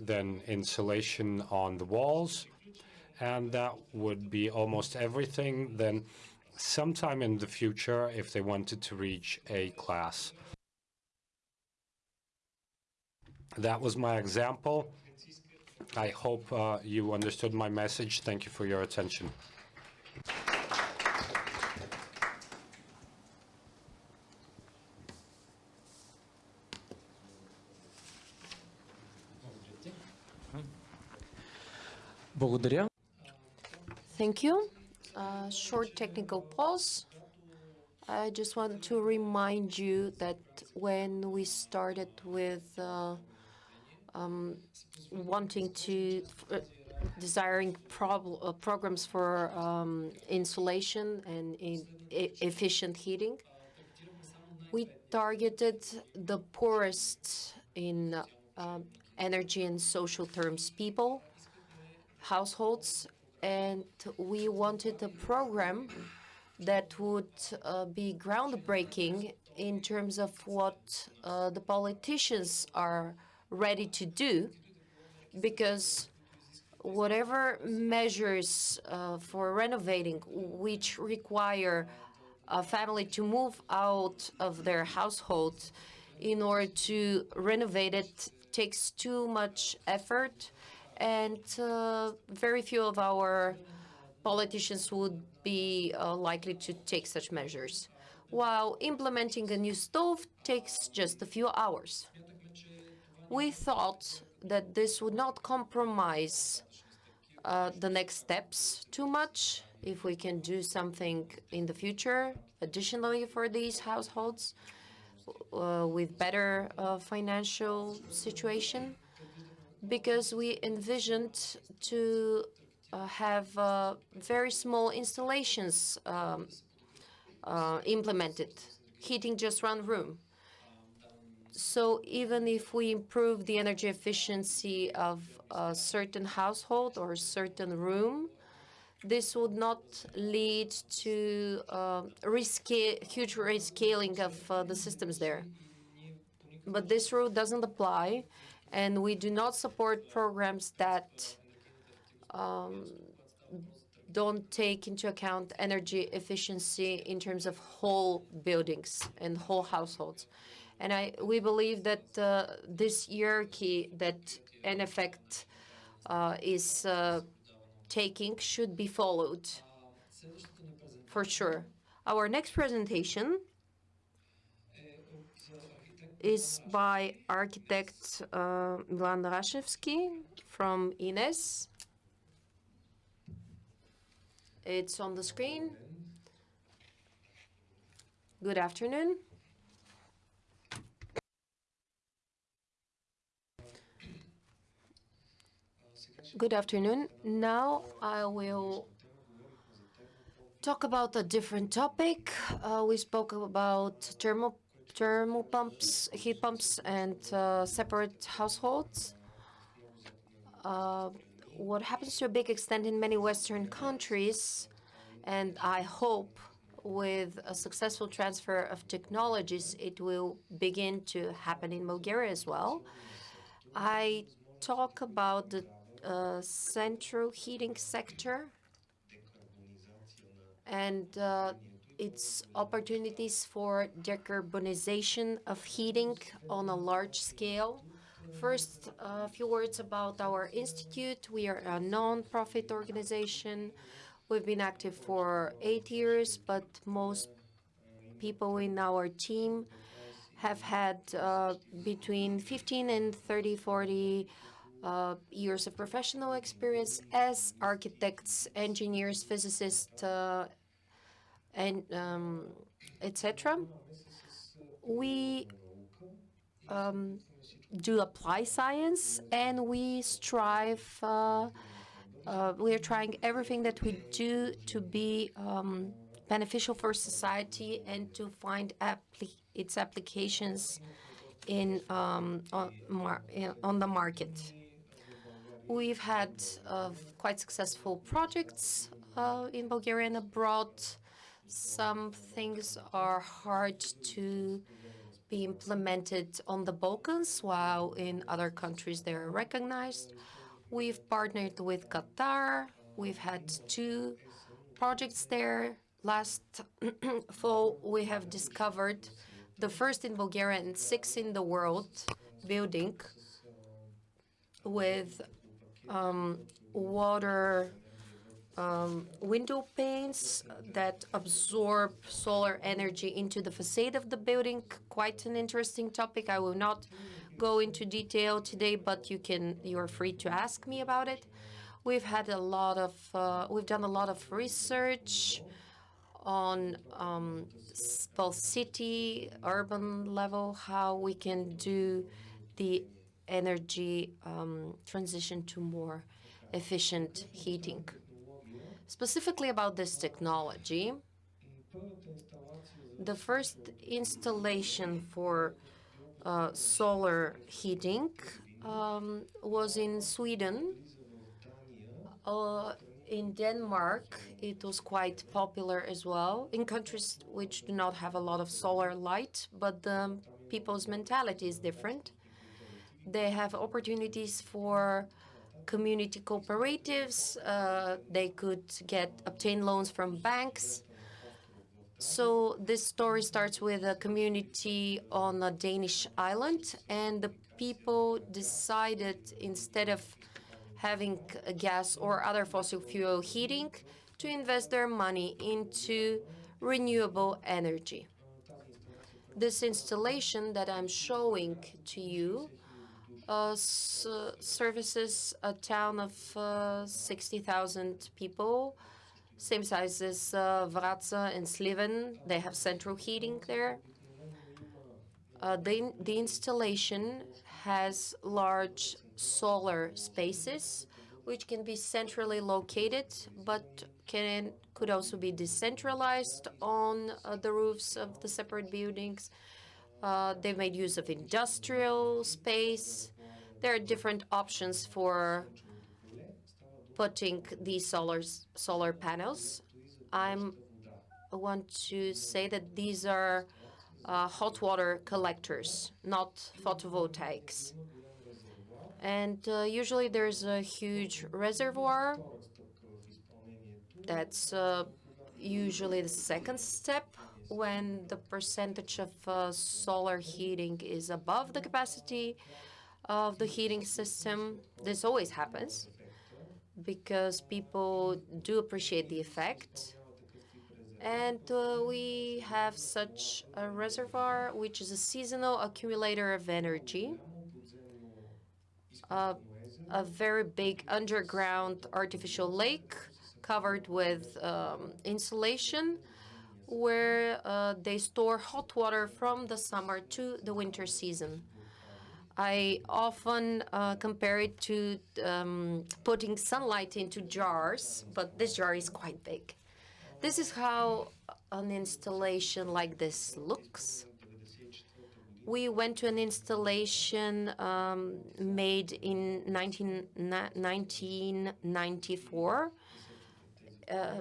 then insulation on the walls, and that would be almost everything. Then sometime in the future, if they wanted to reach A class. That was my example. I hope uh, you understood my message. Thank you for your attention. Благодаря. Thank you. Uh, short technical pause. I just want to remind you that when we started with uh, um, wanting to, uh, desiring uh, programs for um, insulation and in e efficient heating, we targeted the poorest in uh, energy and social terms people households, and we wanted a program that would uh, be groundbreaking in terms of what uh, the politicians are ready to do, because whatever measures uh, for renovating which require a family to move out of their household in order to renovate it takes too much effort and uh, very few of our politicians would be uh, likely to take such measures, while implementing a new stove takes just a few hours. We thought that this would not compromise uh, the next steps too much if we can do something in the future additionally for these households uh, with better uh, financial situation because we envisioned to uh, have uh, very small installations um, uh, implemented, heating just one room. So even if we improve the energy efficiency of a certain household or a certain room, this would not lead to resca- huge rescaling of uh, the systems there. But this rule doesn't apply, and we do not support programs that um, don't take into account energy efficiency in terms of whole buildings and whole households. And I, we believe that uh, this hierarchy that EnEffect uh, is uh, taking should be followed for sure. Our next presentation is by architect uh, Milan Rashevsky from INES. It's on the screen. Good afternoon. Good afternoon. Now I will talk about a different topic. Uh, we spoke about thermal thermal pumps, heat pumps, and uh, separate households. Uh, what happens to a big extent in many Western countries, and I hope with a successful transfer of technologies, it will begin to happen in Bulgaria as well. I talk about the uh, central heating sector and uh, its opportunities for decarbonization of heating on a large scale. First, a few words about our institute. We are a non-profit organization. We've been active for eight years, but most people in our team have had uh, between 15 and 30, 40 uh, years of professional experience as architects, engineers, physicists, uh, and um, etc. We um, do apply science, and we strive. Uh, uh, we are trying everything that we do to be um, beneficial for society and to find its applications in on, on the market. We've had uh, quite successful projects uh, in Bulgaria and abroad. Some things are hard to be implemented on the Balkans, while in other countries they are recognized. We've partnered with Qatar. We've had two projects there. Last fall, we have discovered the first in Bulgaria and six in the world building with um, water um, window panes that absorb solar energy into the facade of the building. Quite an interesting topic. I will not go into detail today, but you can. You are free to ask me about it. We've had a lot of. Uh, we've done a lot of research on um, city, urban level, how we can do the energy um, transition to more efficient heating. Specifically about this technology, the first installation for uh, solar heating um, was in Sweden. Uh, in Denmark, it was quite popular as well, in countries which do not have a lot of solar light, but the people's mentality is different. They have opportunities for community cooperatives. Uh, they could get obtain loans from banks. So this story starts with a community on a Danish island, and the people decided instead of having gas or other fossil fuel heating to invest their money into renewable energy. This installation that I'm showing to you uh, services a town of uh, 60,000 people, same size as uh, and Sliven. They have central heating there. Uh, the, the installation has large solar spaces which can be centrally located, but can could also be decentralized on uh, the roofs of the separate buildings. Uh, they made use of industrial space. There are different options for putting these solar solar panels. I'm I want to say that these are uh, hot water collectors, not photovoltaics. And uh, usually there's a huge reservoir. That's uh, usually the second step when the percentage of uh, solar heating is above the capacity of the heating system. This always happens because people do appreciate the effect. And uh, we have such a reservoir, which is a seasonal accumulator of energy, a very big underground artificial lake covered with um, insulation, where uh, they store hot water from the summer to the winter season. I often uh, compare it to um, putting sunlight into jars, but this jar is quite big. This is how an installation like this looks. We went to an installation um, made in 19, 1994. Uh,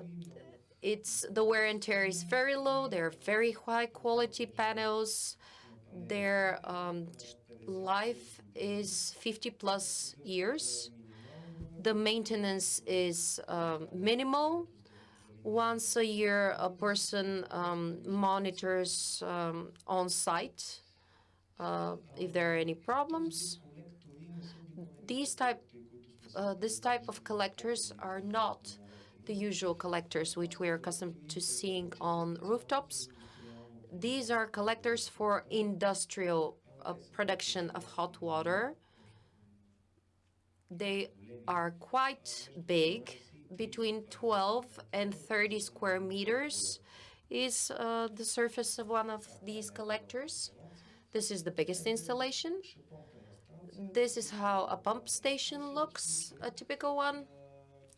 it's the wear and tear is very low. They're very high quality panels. Their um, life is 50 plus years. The maintenance is um, minimal once a year, a person um, monitors um, on site uh, if there are any problems. These type, uh, this type of collectors are not the usual collectors which we are accustomed to seeing on rooftops. These are collectors for industrial production of hot water. They are quite big between 12 and 30 square meters is uh, the surface of one of these collectors. This is the biggest installation. This is how a pump station looks, a typical one.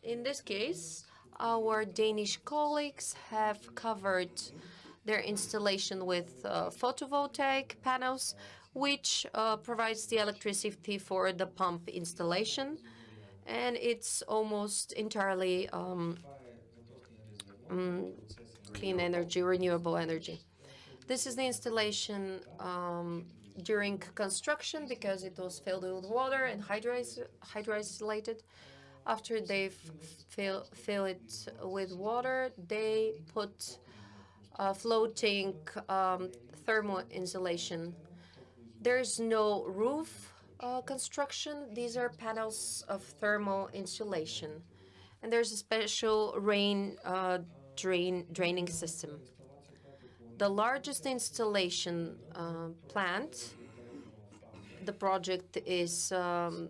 In this case, our Danish colleagues have covered their installation with uh, photovoltaic panels, which uh, provides the electricity for the pump installation and it's almost entirely um, um, clean energy, renewable energy. This is the installation um, during construction because it was filled with water and hydroisolated. After they fill, fill it with water, they put floating um, thermal insulation. There's no roof uh, construction, these are panels of thermal insulation. And there's a special rain uh, drain draining system. The largest installation uh, plant, the project is um,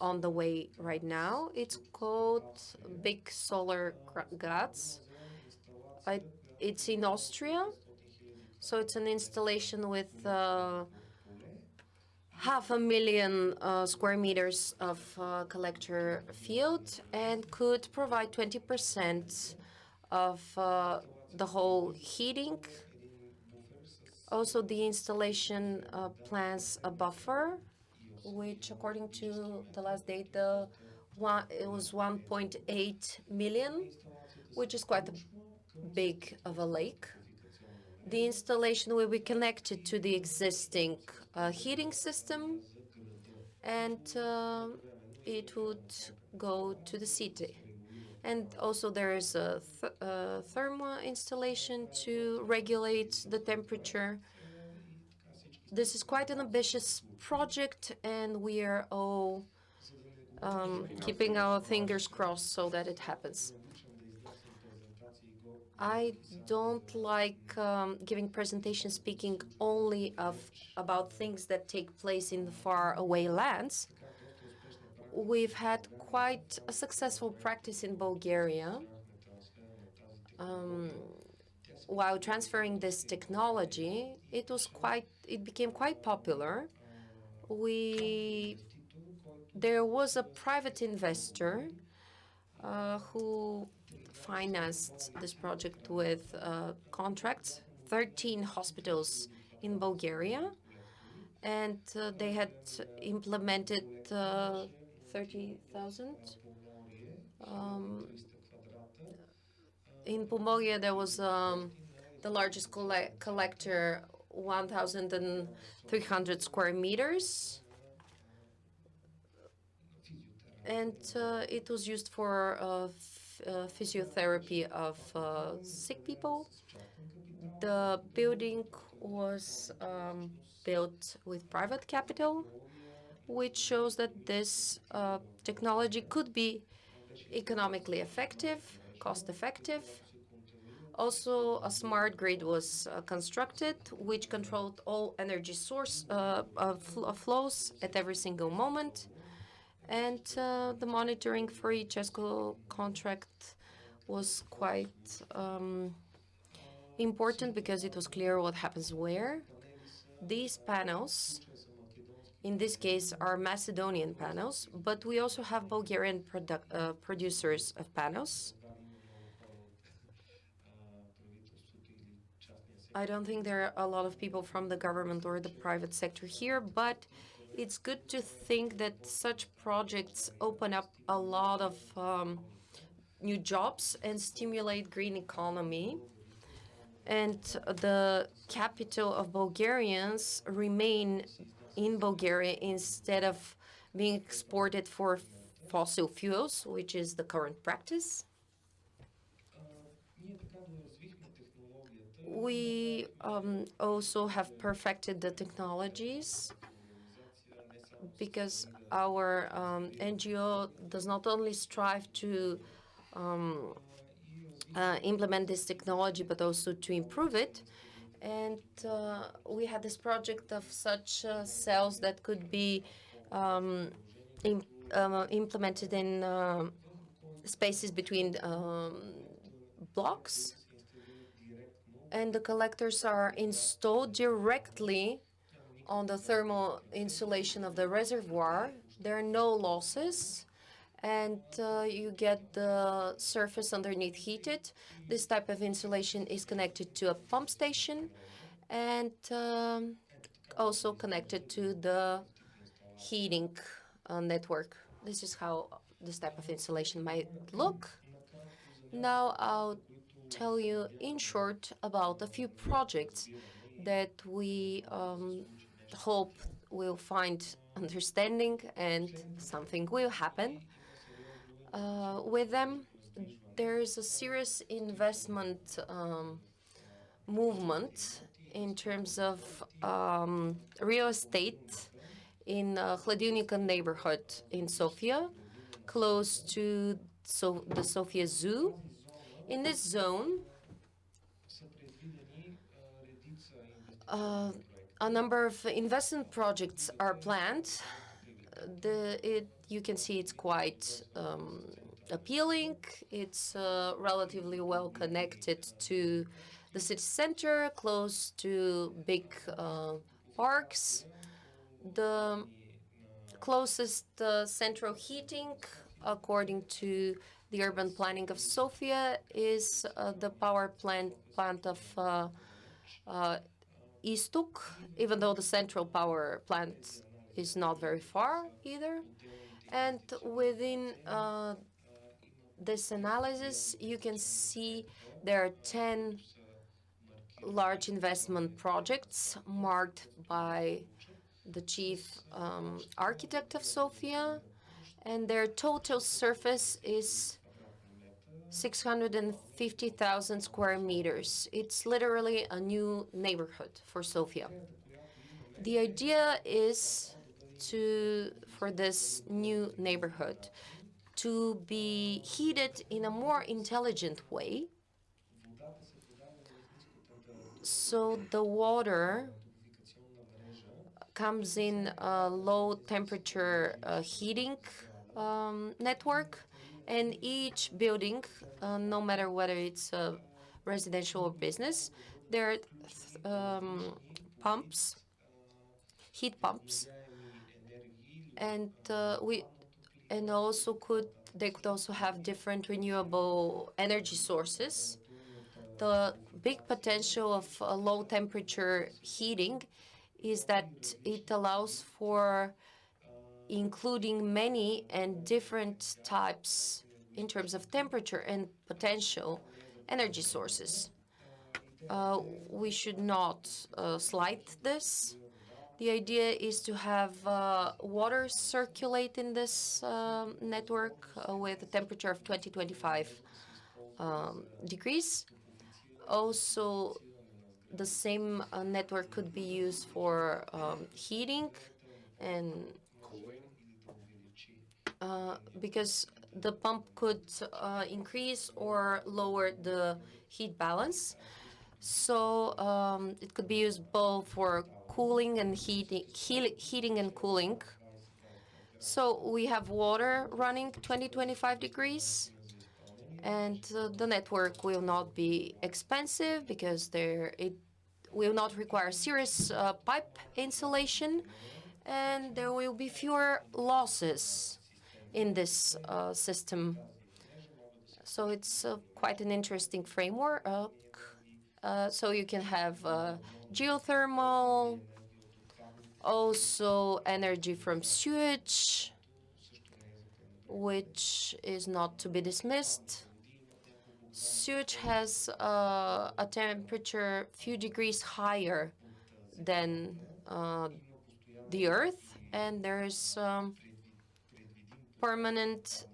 on the way right now. It's called Big Solar Graz. it's in Austria. So it's an installation with uh, half a million uh, square meters of uh, collector field and could provide 20% of uh, the whole heating. Also, the installation uh, plans a buffer, which according to the last data, one, it was 1.8 million, which is quite a big of a lake. The installation will be connected to the existing uh, heating system and uh, it would go to the city. And also there is a th uh, thermal installation to regulate the temperature. This is quite an ambitious project and we are all um, keeping our fingers crossed so that it happens. I don't like um, giving presentations speaking only of about things that take place in the far away lands. We've had quite a successful practice in Bulgaria. Um, while transferring this technology, it was quite, it became quite popular. We there was a private investor uh, who financed this project with uh, contracts, 13 hospitals in Bulgaria, and uh, they had implemented uh, 30,000. Um, in Pomorie, there was um, the largest colle collector, 1,300 square meters. And uh, it was used for uh, physiotherapy of uh, sick people. The building was um, built with private capital, which shows that this uh, technology could be economically effective, cost-effective. Also, a smart grid was uh, constructed, which controlled all energy source uh, fl flows at every single moment. And uh, the monitoring for each ESCO contract was quite um, important because it was clear what happens where. These panels, in this case, are Macedonian panels, but we also have Bulgarian produ uh, producers of panels. I don't think there are a lot of people from the government or the private sector here, but it's good to think that such projects open up a lot of um, new jobs and stimulate green economy. And the capital of Bulgarians remain in Bulgaria instead of being exported for fossil fuels, which is the current practice. We um, also have perfected the technologies because our um, NGO does not only strive to um, uh, implement this technology, but also to improve it. And uh, we had this project of such uh, cells that could be um, im uh, implemented in uh, spaces between um, blocks. And the collectors are installed directly on the thermal insulation of the reservoir. There are no losses and uh, you get the surface underneath heated. This type of insulation is connected to a pump station and um, also connected to the heating uh, network. This is how this type of insulation might look. Now I'll tell you in short about a few projects that we um, hope we'll find understanding and something will happen uh, with them. There is a serious investment um, movement in terms of um, real estate in uh, neighborhood in Sofia, close to so the Sofia Zoo. In this zone, uh, a number of investment projects are planned. The, it, you can see it's quite um, appealing. It's uh, relatively well connected to the city center, close to big uh, parks. The closest uh, central heating, according to the urban planning of Sofia, is uh, the power plant plant of uh, uh, Iztok, even though the central power plant is not very far either. And within uh, this analysis, you can see there are 10 large investment projects marked by the chief um, architect of Sofia, and their total surface is 650,000 square meters. It's literally a new neighborhood for Sofia. The idea is to, for this new neighborhood, to be heated in a more intelligent way. So the water comes in a low temperature uh, heating um, network and each building, uh, no matter whether it's residential or business, there are um, pumps, heat pumps, and uh, we and also could they could also have different renewable energy sources. The big potential of uh, low temperature heating is that it allows for including many and different types in terms of temperature and potential energy sources. Uh, we should not uh, slight this. The idea is to have uh, water circulate in this um, network uh, with a temperature of 20, 25 um, degrees. Also, the same uh, network could be used for um, heating and because the pump could uh, increase or lower the heat balance. So um, it could be used both for cooling and heating, heating and cooling. So we have water running 20, 25 degrees, and uh, the network will not be expensive because there it will not require serious uh, pipe insulation, and there will be fewer losses in this uh, system. So it's uh, quite an interesting framework. Uh, so you can have uh, geothermal, also energy from sewage, which is not to be dismissed. Sewage has uh, a temperature few degrees higher than the Earth, and there's um, permanent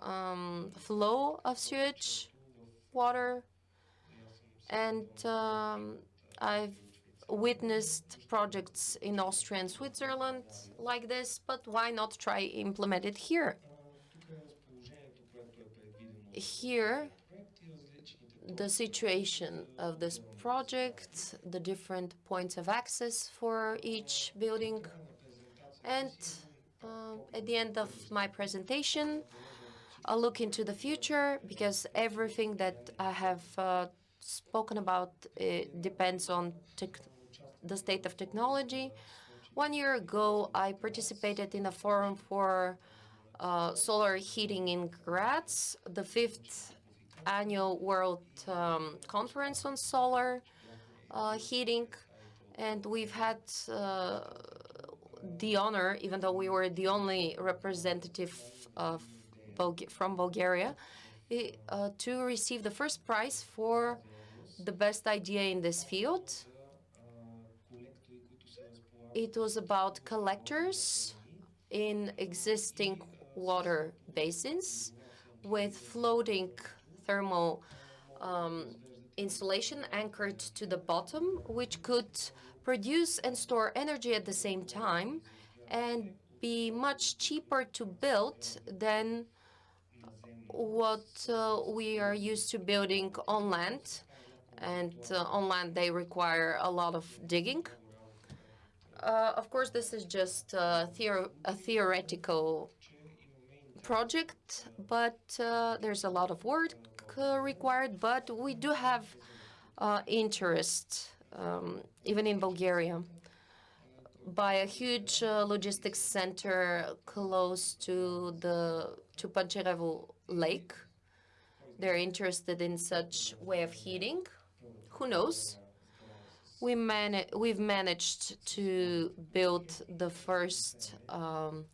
um, flow of sewage water. And um, I've witnessed projects in Austria and Switzerland like this, but why not try implement it here? Here, the situation of this project, the different points of access for each building, and uh, at the end of my presentation, I'll look into the future because everything that I have uh, spoken about depends on the state of technology. One year ago, I participated in a forum for uh, solar heating in Graz, the fifth annual World um, Conference on Solar uh, Heating, and we've had uh, the honor, even though we were the only representative of from Bulgaria, uh, to receive the first prize for the best idea in this field. It was about collectors in existing water basins with floating thermal um, insulation anchored to the bottom, which could produce and store energy at the same time and be much cheaper to build than what uh, we are used to building on land. And uh, on land, they require a lot of digging. Uh, of course, this is just a, theor a theoretical project, but uh, there's a lot of work uh, required. But we do have uh, interest um, even in Bulgaria, by a huge uh, logistics center close to the to Pancharevo Lake. They're interested in such way of heating. Who knows? We man we've managed to build the first um,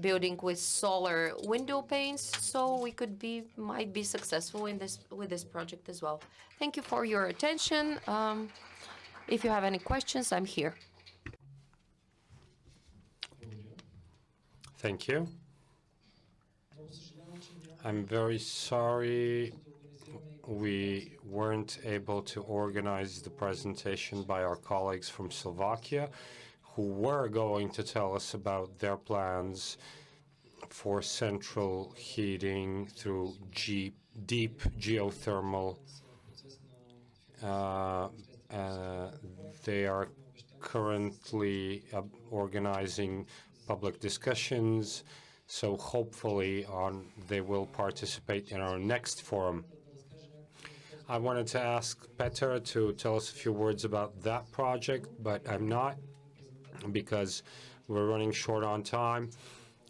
building with solar window panes, so we could be might be successful in this with this project as well. Thank you for your attention. Um, if you have any questions, I'm here. Thank you. I'm very sorry we weren't able to organize the presentation by our colleagues from Slovakia who were going to tell us about their plans for central heating through deep geothermal uh, uh, they are currently uh, organizing public discussions, so hopefully on, they will participate in our next forum. I wanted to ask Peter to tell us a few words about that project, but I'm not, because We're running short on time.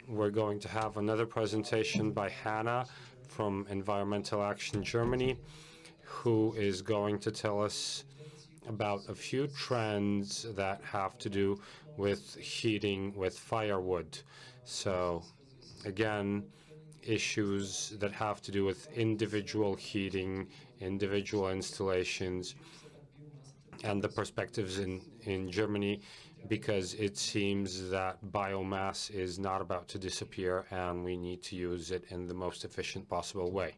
We're going to have another presentation by Hannah from Environmental Action Germany, who is going to tell us about a few trends that have to do with heating with firewood. So again, issues that have to do with individual heating, individual installations, and the perspectives in, in Germany, because it seems that biomass is not about to disappear and we need to use it in the most efficient possible way.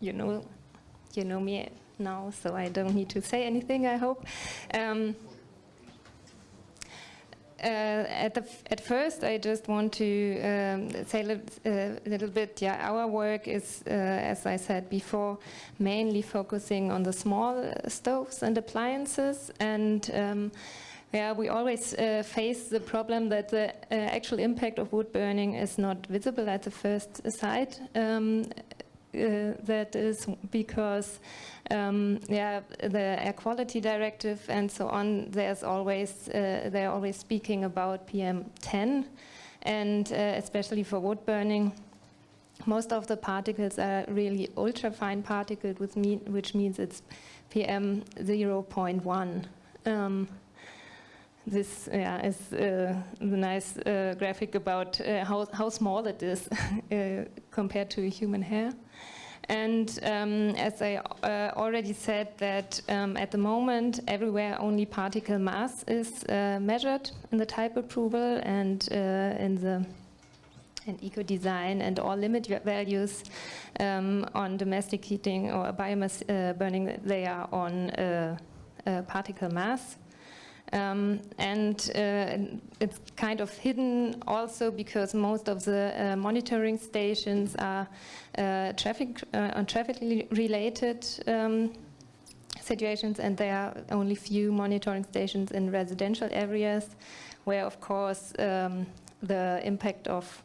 You know, you know me now, so I don't need to say anything, I hope. Um, uh, at, the at first, I just want to um, say a little, uh, little, bit, yeah, our work is, uh, as I said before, mainly focusing on the small stoves and appliances, and um, yeah, we always uh, face the problem that the uh, actual impact of wood burning is not visible at the first sight. Um, that is because um, yeah, the air quality directive and so on, there's always, uh, they're always speaking about PM10 and uh, especially for wood burning, most of the particles are really ultra-fine particles, which, mean, which means it's PM 0.1. Um, this yeah, is uh, the nice uh, graphic about uh, how, how small it is uh, compared to a human hair. And um, as I uh, already said that um, at the moment everywhere only particle mass is uh, measured in the type approval and in the in eco-design and all limit values um, on domestic heating or biomass burning, they are on particle mass. Um, and uh, it's kind of hidden also because most of the uh, monitoring stations are uh, traffic uh, on traffic related um, situations and there are only few monitoring stations in residential areas where of course um, the impact of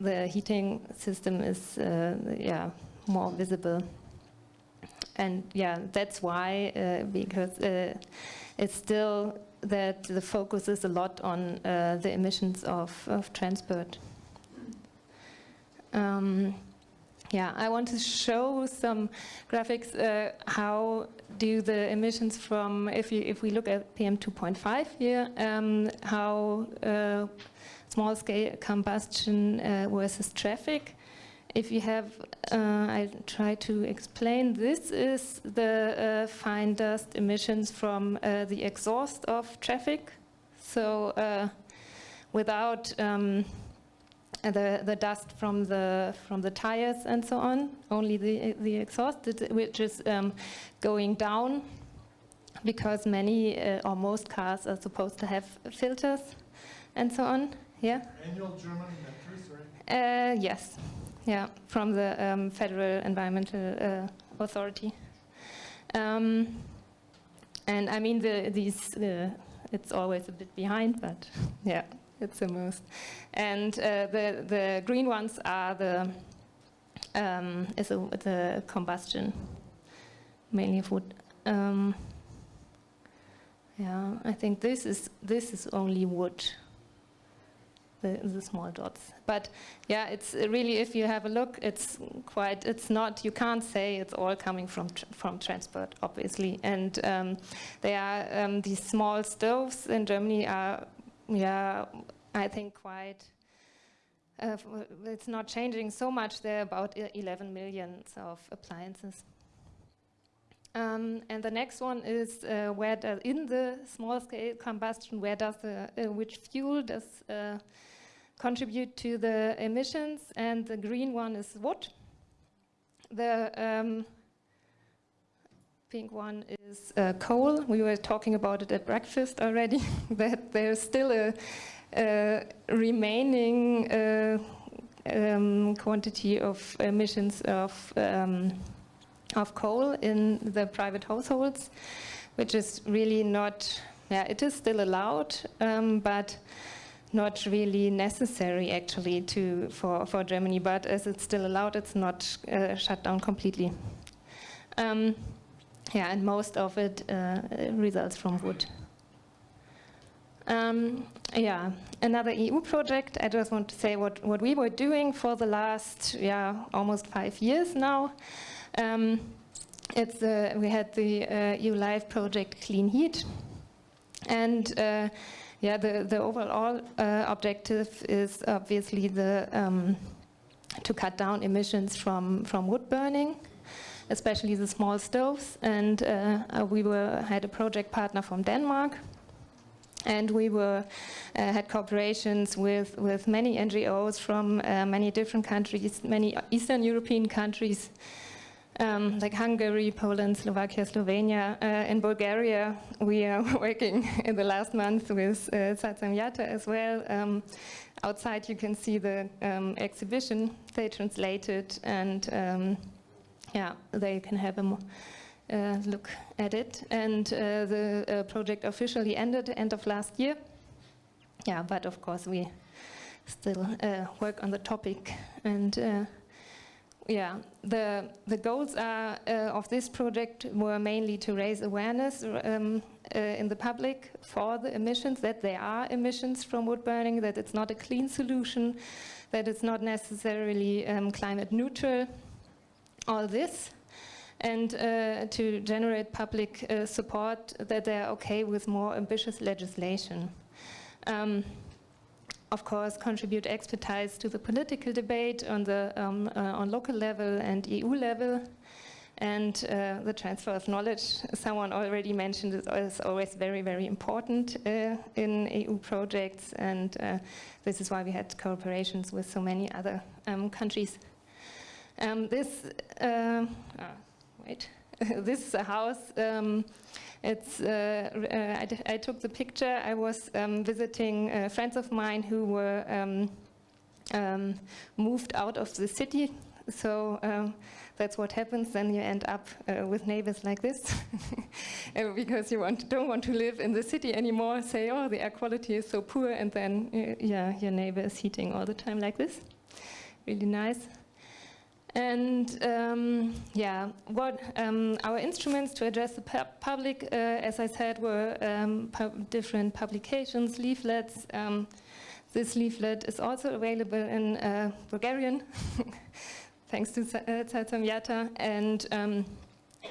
the heating system is uh, yeah more visible. And yeah that's why uh, because it's still that the focus is a lot on uh, the emissions of, of transport. Um, yeah, I want to show some graphics uh, how do the emissions from, if, you, if we look at PM 2.5 here, um, how uh, small scale combustion uh, versus traffic if you have, uh, I try to explain, this is the uh, fine dust emissions from uh, the exhaust of traffic. So uh, without um, the, the dust from the, from the tires and so on, only the, the exhaust, which is um, going down because many uh, or most cars are supposed to have filters and so on. Yeah? Annual German inventory, sorry? Uh, yes. Yeah, from the um, Federal Environmental uh, Authority. Um, and I mean, the, these, uh, it's always a bit behind, but yeah, it's the most. And uh, the, the green ones are the, um, is a, the combustion, mainly of wood. Um, yeah, I think this is, this is only wood the, the small dots. But yeah, it's really, if you have a look, it's quite, it's not, you can't say it's all coming from, tr from transport, obviously. And um, there are, um, these small stoves in Germany are, yeah, I think quite, uh, it's not changing so much. There are about 11 million of appliances. Um, and the next one is uh, where does, in the small scale combustion, where does the, uh, which fuel does uh, contribute to the emissions? And the green one is wood. The um, pink one is uh, coal. We were talking about it at breakfast already, that there's still a, a remaining uh, um, quantity of emissions of um, of coal in the private households, which is really not, yeah, it is still allowed, um, but not really necessary actually to for for Germany. But as it's still allowed, it's not uh, shut down completely. Um, yeah, and most of it uh, results from wood. Um, yeah, another EU project. I just want to say what, what we were doing for the last, yeah, almost five years now. Um, it's uh, we had the uh, EU LIFE project Clean Heat, and uh, yeah, the the overall uh, objective is obviously the um, to cut down emissions from from wood burning, especially the small stoves. And uh, we were had a project partner from Denmark and we were uh, had cooperations with with many NGOs from uh, many different countries, many Eastern European countries. Um, like Hungary, Poland, Slovakia, Slovenia. Uh, in Bulgaria, we are working in the last month with uh, Yata as well. Um, outside, you can see the um, exhibition they translated, and um, yeah, they can have a uh, look at it. And uh, the uh, project officially ended end of last year. Yeah, but of course we still work on the topic and yeah, the the goals are, uh, of this project were mainly to raise awareness um, uh, in the public for the emissions that there are emissions from wood burning, that it's not a clean solution, that it's not necessarily um, climate neutral. All this, and uh, to generate public uh, support that they're okay with more ambitious legislation. Um, of course, contribute expertise to the political debate on the um, uh, on local level and EU level, and uh, the transfer of knowledge. Someone already mentioned is always very, very important uh, in EU projects, and uh, this is why we had cooperations with so many other um, countries. Um, this. Uh, ah, wait. this house. Um, it's, uh, uh, I, took the picture. I was um, visiting uh, friends of mine who were um, um moved out of the city. So um, that's what happens. Then you end up uh, with neighbors like this, uh, because you want, don't want to live in the city anymore. Say, oh, the air quality is so poor, and then yeah, your neighbor is heating all the time like this. Really nice. And um, yeah, what um, our instruments to address the pu public, uh, as I said, were um, different publications, leaflets. Um, this leaflet is also available in uh, Bulgarian, thanks to uh, And um,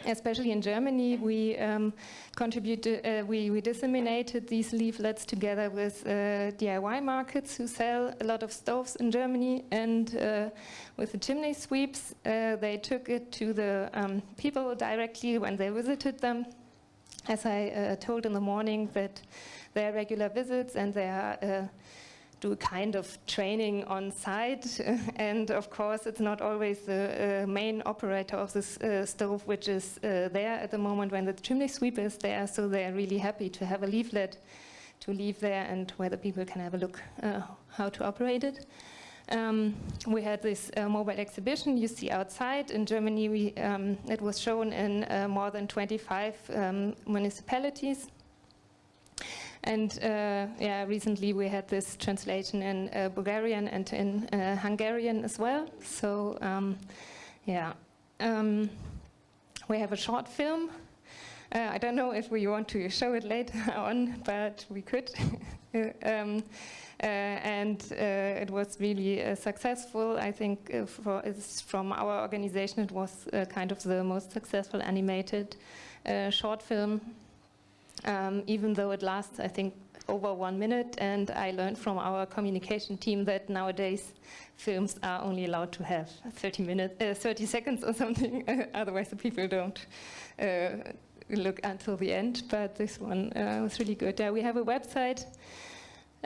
especially in Germany, we um, contributed, uh, we, we, disseminated these leaflets together with uh, DIY markets who sell a lot of stoves in Germany, and uh, with the chimney sweeps, uh, they took it to the um, people directly when they visited them. As I uh, told in the morning, that there are regular visits and they are uh, do a kind of training on site. and of course, it's not always the uh, main operator of this uh, stove which is uh, there at the moment when the chimney sweep is there. So they're really happy to have a leaflet to leave there and where the people can have a look uh, how to operate it. Um, we had this uh, mobile exhibition you see outside. In Germany, we, um, it was shown in uh, more than 25 um, municipalities. And uh, yeah, recently we had this translation in uh, Bulgarian and in uh, Hungarian as well. So um, yeah, um, we have a short film. Uh, I don't know if we want to show it later on, but we could. um, uh, and uh, it was really successful. I think for, from our organization, it was kind of the most successful animated short film um, even though it lasts, I think, over one minute. And I learned from our communication team that nowadays films are only allowed to have 30 minutes, uh, 30 seconds or something. Otherwise, the people don't uh, look until the end. But this one uh, was really good. we have a website.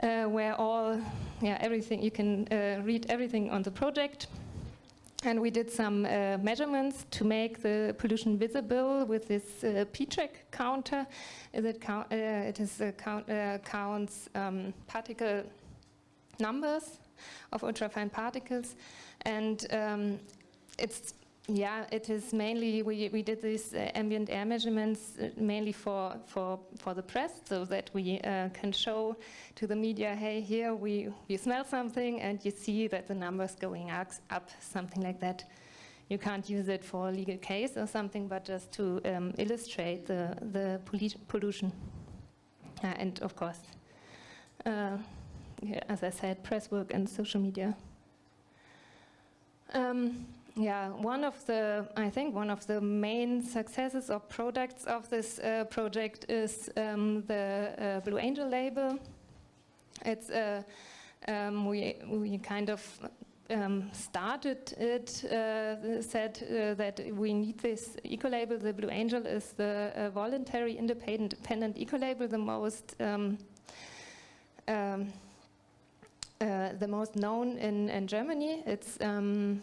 Uh, where all, yeah, everything, you can uh, read everything on the project. And we did some uh, measurements to make the pollution visible with this uh, P-Trak counter. It, count, uh, it is count, uh, counts um, particle numbers of ultrafine particles, and um, it's yeah, it is mainly, we, we did these uh, ambient air measurements uh, mainly for, for, for the press so that we uh, can show to the media, hey, here we, we smell something and you see that the number's going up, up, something like that. You can't use it for a legal case or something, but just to um, illustrate the, the pollution. Uh, and of course, uh, yeah, as I said, press work and social media. Um, yeah, one of the, I think one of the main successes or products of this uh, project is um, the uh, Blue Angel label. It's, uh, um, we, we kind of um, started it, uh, said uh, that we need this eco-label. The Blue Angel is the uh, voluntary independent eco-label, the most um, um, the most known in, in Germany. It's um,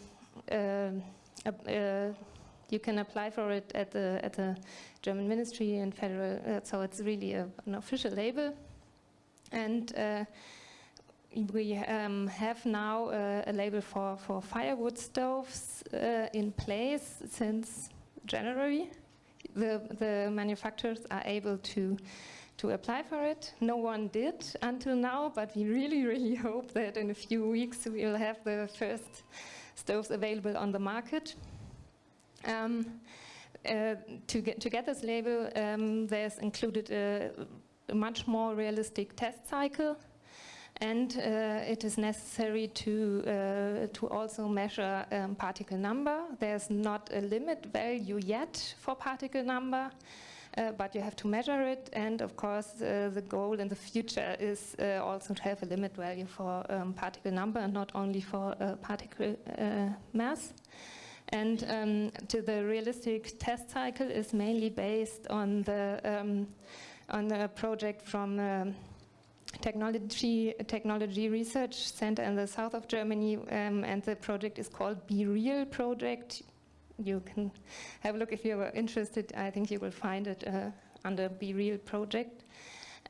you can apply for it at the at the German Ministry and federal. Uh, so it's really a, an official label, and we um, have now uh, a label for, for firewood stoves uh, in place since January. The, the manufacturers are able to, to apply for it. No one did until now, but we really, really hope that in a few weeks we'll have the first stoves available on the market. Um, uh, to, get, to get this label, um, there's included a, a, much more realistic test cycle, and uh, it is necessary to uh, to also measure um, particle number. There's not a limit value yet for particle number. Uh, but you have to measure it, and of course, uh, the goal in the future is uh, also to have a limit value for um, particle number and not only for particle mass. And um, to the realistic test cycle is mainly based on the um, on the project from um, technology technology research center in the south of Germany, um, and the project is called Be Real project you can have a look if you're interested. I think you will find it uh, under Be Real project.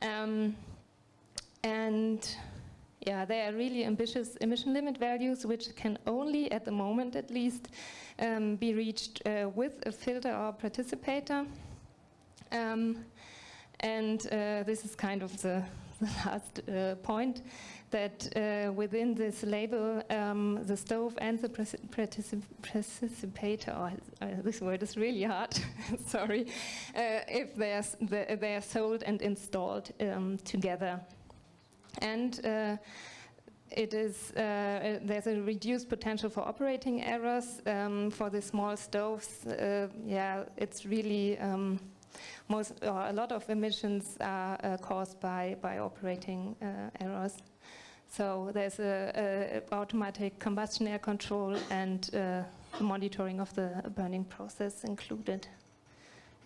Um, and yeah, they are really ambitious emission limit values, which can only, at the moment at least, um, be reached uh, with a filter or participator. Um, and uh, this is kind of the, the last uh, point that uh, within this label, um, the stove and the participator, oh, uh, this word is really hard, sorry, uh, if they are, they are sold and installed um, together. And uh, it is, uh, there's a reduced potential for operating errors um, for the small stoves. Uh, yeah, it's really, um, most, a lot of emissions are uh, caused by, by operating errors. So there's a, a, automatic combustion air control and uh, monitoring of the burning process included.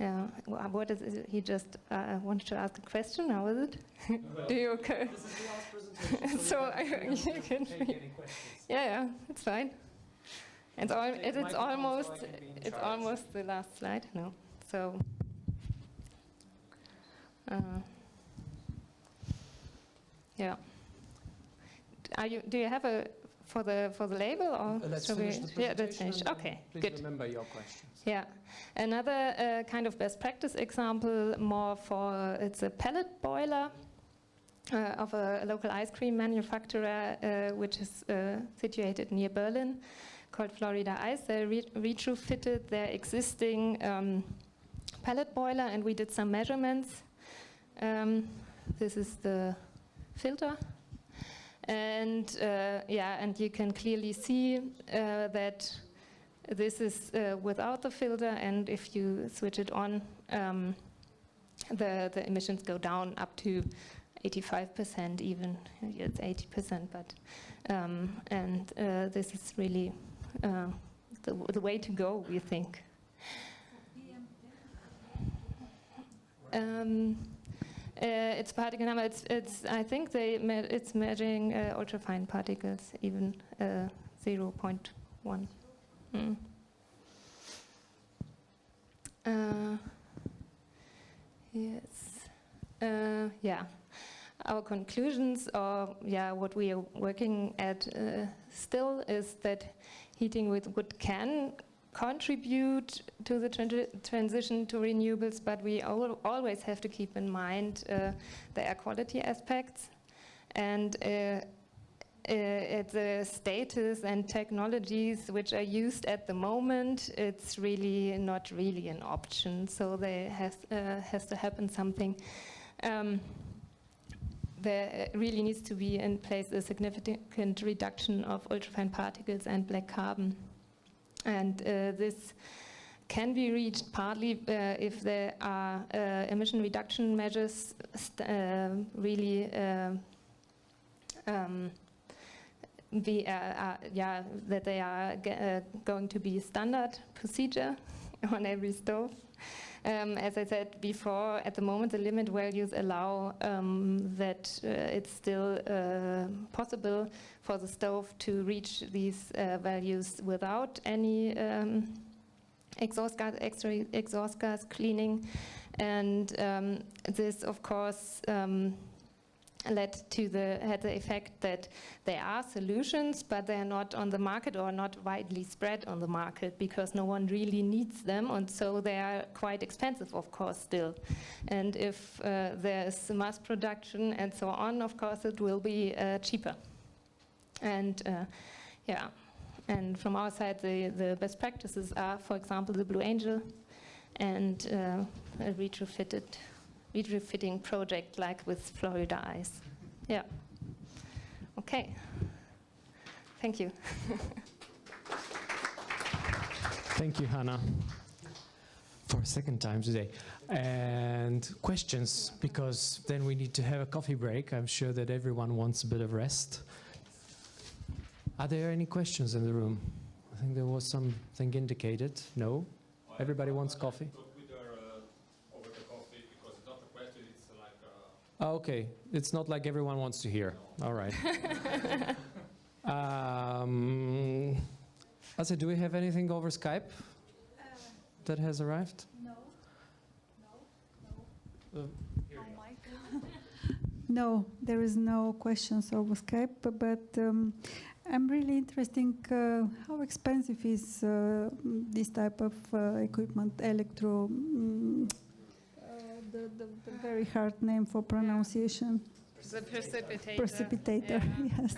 Yeah, what is it? He just uh, wanted to ask a question. How is it? Do you okay? This is the last presentation, so, so you, you can. Yeah, yeah, it's fine. It's, all, it, it's almost so it's almost the last slide. No, so. Uh, yeah. Are you? Do you have a for the for the label or? Uh, let's finish we, the Yeah, let's finish. Okay, please good. remember your questions. Yeah, another uh, kind of best practice example, more for uh, it's a pellet boiler. Uh, of a, a, local ice cream manufacturer, uh, which is uh, situated near Berlin, called Florida Eis. They re retrofitted their existing um, pellet boiler, and we did some measurements. Um, this is the filter and uh, yeah, and you can clearly see uh, that this is uh, without the filter, and if you switch it on, um, the, the emissions go down up to 85% even, it's 80%, but, um, and uh, this is really uh, the, the way to go, we think. Um, it's particle number. It's, it's. I think they. Me it's measuring uh, ultrafine particles, even uh, 0.1. Mm. Uh, yes. Yeah. Our conclusions, or yeah, what we are working at uh, still is that heating with wood can contribute to the transi transition to renewables, but we al always have to keep in mind uh, the air quality aspects and uh, uh, the status and technologies which are used at the moment, it's really not really an option. So there has, uh, has to happen something. Um, there really needs to be in place a significant reduction of ultrafine particles and black carbon. And uh, this can be reached partly uh, if there are uh, emission reduction measures uh, really uh, um, be, uh, yeah, that they are going to be standard procedure on every stove. Um, as I said before, at the moment the limit values allow um, that uh, it's still uh, possible for the stove to reach these uh, values without any um, exhaust gas, exhaust gas cleaning. And um, this, of course, um, led to the had the effect that there are solutions, but they are not on the market or not widely spread on the market because no one really needs them, and so they are quite expensive, of course, still. And if uh, there's mass production and so on, of course, it will be uh, cheaper. And uh, yeah, and from our side, the the best practices are, for example, the Blue Angel, and uh, retrofitted retrofitting project like with Florida Eis. Yeah. Okay. Thank you. Thank you, Hannah, for a second time today. And questions, because then we need to have a coffee break. I'm sure that everyone wants a bit of rest. Are there any questions in the room? I think there was something indicated. No? Everybody wants coffee? Oh, okay, it's not like everyone wants to hear. All right. um, Asa, do we have anything over Skype uh, that has arrived? No. No. No. Uh, no, there is no questions over Skype, but um, I'm really interested uh, how expensive is uh, this type of uh, equipment, electro um, the, the, the very hard name for pronunciation. The precipitator. Precipitator, yeah. yes.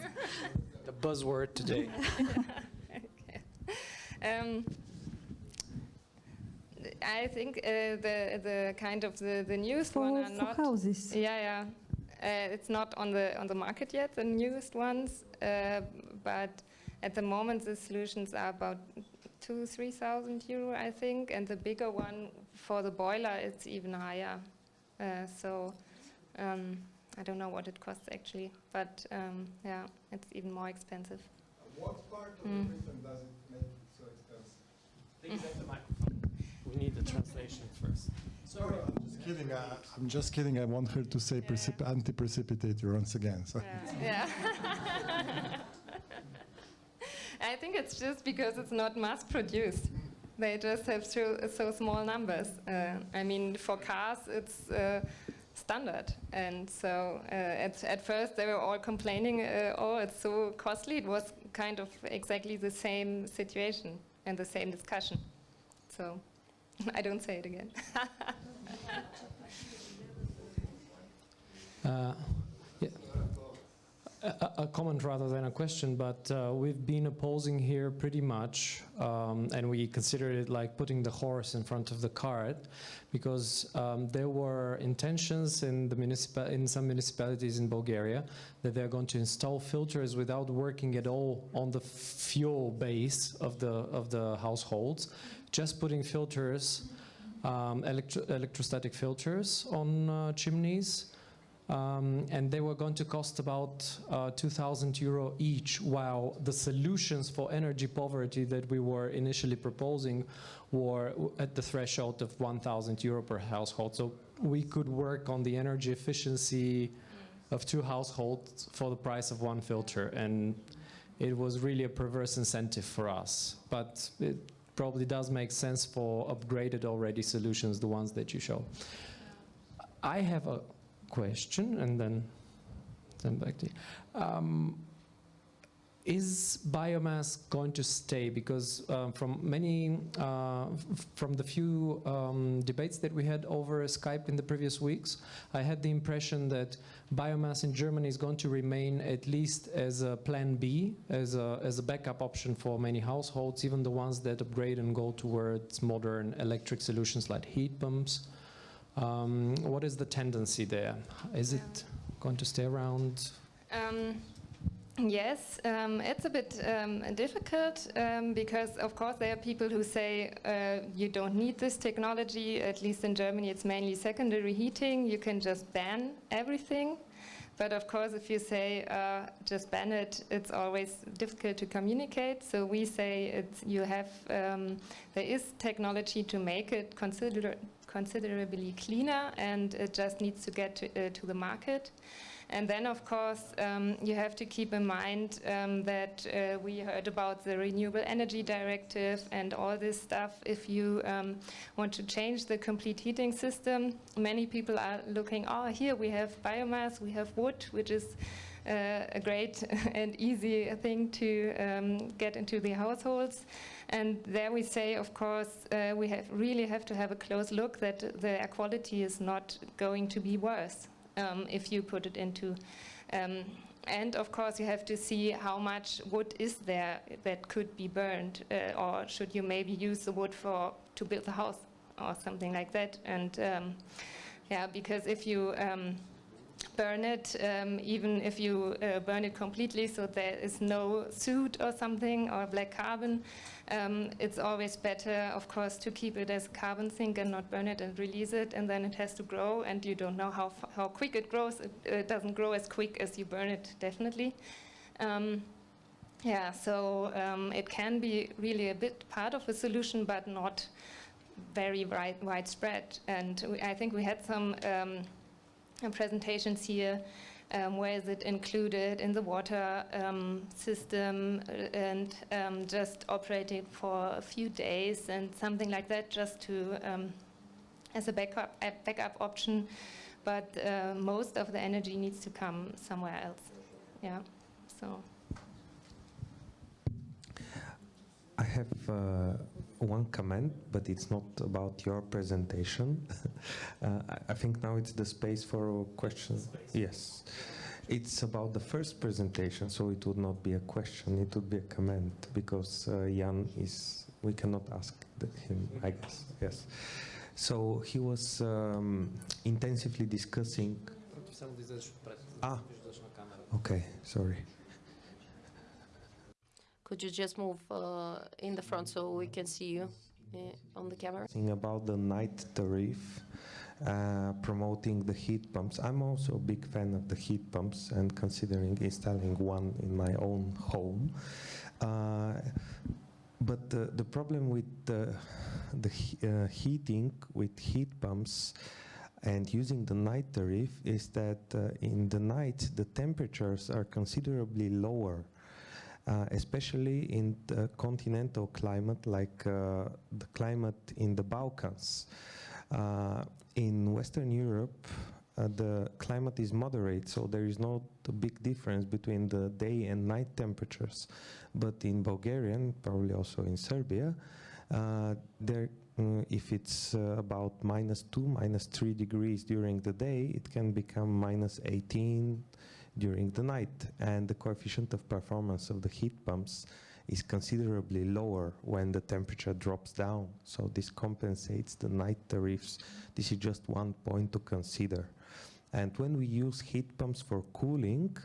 The buzzword today. okay. Um, I think uh, the the kind of the the newest for, one are for not houses. Yeah, yeah. Uh, it's not on the on the market yet, the newest ones. Uh, but at the moment, the solutions are about two, three thousand euro, I think, and the bigger one for the boiler, it's even higher. Uh, so um, I don't know what it costs actually, but um, yeah, it's even more expensive. What part of mm. the system does it make it so expensive? the microphone. We need the translation first. Sorry. I'm just kidding. I, am just kidding. I want her to say yeah. anti-precipitator once again. So. Yeah. I think it's just because it's not mass produced. They just have so, so small numbers. Uh, I mean, for cars, it's uh, standard. And so uh, at, at first they were all complaining, uh, oh, it's so costly. It was kind of exactly the same situation and the same discussion. So I don't say it again. A, a, comment rather than a question, but uh, we've been opposing here pretty much, um, and we consider it like putting the horse in front of the cart, because um, there were intentions in the in some municipalities in Bulgaria that they're going to install filters without working at all on the fuel base of the of the households, just putting filters, um, electro electrostatic filters on uh, chimneys. Um, and they were going to cost about uh, 2,000 euro each, while the solutions for energy poverty that we were initially proposing were at the threshold of 1,000 euro per household. So we could work on the energy efficiency of two households for the price of one filter, and it was really a perverse incentive for us. But it probably does make sense for upgraded already solutions, the ones that you show. I have a question and then then back to you. Um, is biomass going to stay? Because um, from many, uh, from the few um, debates that we had over Skype in the previous weeks, I had the impression that biomass in Germany is going to remain at least as a plan B, as a, as a backup option for many households, even the ones that upgrade and go towards modern electric solutions like heat pumps. Um, what is the tendency there? Is it going to stay around? Um, yes, um, it's a bit um, difficult um, because, of course, there are people who say uh, you don't need this technology. At least in Germany, it's mainly secondary heating. You can just ban everything. But of course, if you say uh, just ban it, it's always difficult to communicate. So we say it's, you have um, there is technology to make it consider considerably cleaner, and it just needs to get to, uh, to the market. And then, of course, um, you have to keep in mind um, that uh, we heard about the Renewable Energy Directive and all this stuff. If you um, want to change the complete heating system, many people are looking, oh, here we have biomass, we have wood, which is a great and easy thing to um, get into the households. And there we say, of course, uh, we have really have to have a close look that the air quality is not going to be worse um, if you put it into. Um, and of course, you have to see how much wood is there that could be burned, uh, or should you maybe use the wood for to build the house or something like that. And um, yeah, because if you um, burn it, um, even if you uh, burn it completely, so there is no soot or something or black carbon. Um, it's always better, of course, to keep it as a carbon sink and not burn it and release it, and then it has to grow, and you don't know how how quick it grows. It, it doesn't grow as quick as you burn it, definitely. Um, yeah, so um, it can be really a bit part of a solution, but not very wide, widespread. And I think we had some um, uh, presentations here. Um, where is it included in the water um, system uh, and um, just operating for a few days and something like that, just to um, as a backup a backup option. But uh, most of the energy needs to come somewhere else. Yeah. So. I have uh, one comment, but it's not about your presentation. uh, I- think now it's the space for questions. Yes. It's about the first presentation, so it would not be a question, it would be a comment, because uh, Jan is, we cannot ask the, him, I guess. Yes. So he was um, intensively discussing. Ah, okay, sorry. Could you just move uh, in the front so we can see you uh, on the camera? Thing about the night tariff, uh, promoting the heat pumps. I'm also a big fan of the heat pumps and considering installing one in my own home. Uh, but the, the problem with the, the uh, heating with heat pumps and using the night tariff is that uh, in the night the temperatures are considerably lower uh, especially in the continental climate like uh, the climate in the Balkans. Uh, in Western Europe, uh, the climate is moderate, so there is not a big difference between the day and night temperatures. But in Bulgaria, and probably also in Serbia, uh, there, mm, if it's uh, about minus two, minus three degrees during the day, it can become minus 18 during the night, and the coefficient of performance of the heat pumps is considerably lower when the temperature drops down. So this compensates the night tariffs. This is just one point to consider. And when we use heat pumps for cooling,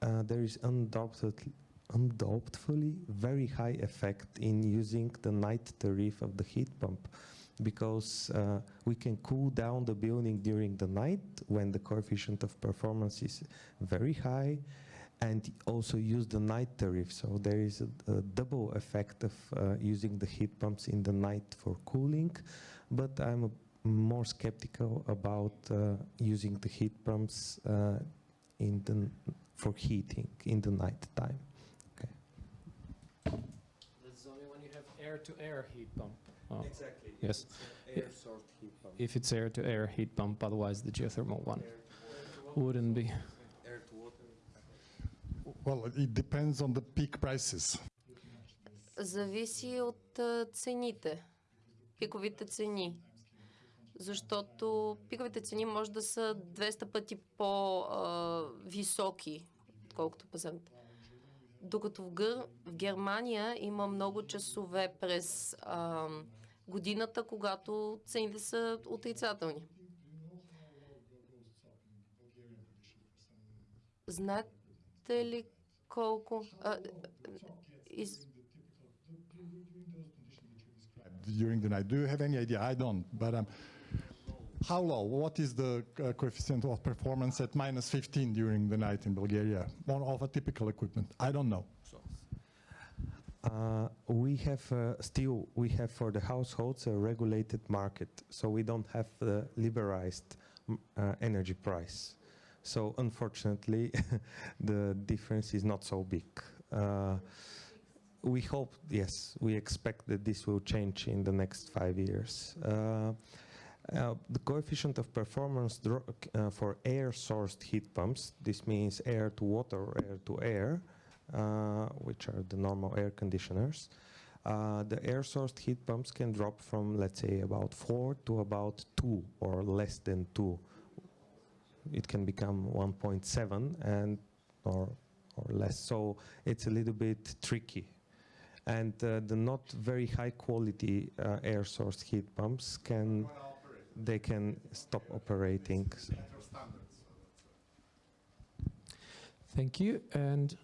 uh, there is undoubtedly, undoubtedly very high effect in using the night tariff of the heat pump because uh, we can cool down the building during the night when the coefficient of performance is very high and also use the night tariff. So there is a, a double effect of uh, using the heat pumps in the night for cooling, but I'm a, more skeptical about uh, using the heat pumps uh, in the, for heating in the night time. That's only when you have air-to-air heat pump. Oh. Exactly. Yes. air pump. If it's air-to-air heat pump, otherwise the geothermal one wouldn't be. Air to water. Well, it depends on the peak prices. Зависи от цените, пиковите цени. Защото пиковите цени може да са 200 пъти по-високи, отколкото пазарните. Докато в, Гър... в Германия има много часове през а, годината, когато цените са отрицателни. Знаете ли колко... А, из... during the night. Do you have any idea? I don't, but um, how low? What is the uh, coefficient of performance at minus 15 during the night in Bulgaria on of a typical equipment? I don't know. Uh, we have uh, still we have for the households a regulated market, so we don't have the liberalized uh, energy price. So unfortunately, the difference is not so big. Uh, we hope, yes, we expect that this will change in the next five years. Uh, uh, the coefficient of performance uh, for air-sourced heat pumps, this means air to water air to air, which are the normal air conditioners. Uh, the air-sourced heat pumps can drop from, let's say, about 4 to about 2 or less than 2. It can become 1.7 and or or less. So it's a little bit tricky. And uh, the not very high quality uh, air source heat pumps can they can stop operating. Thank you. And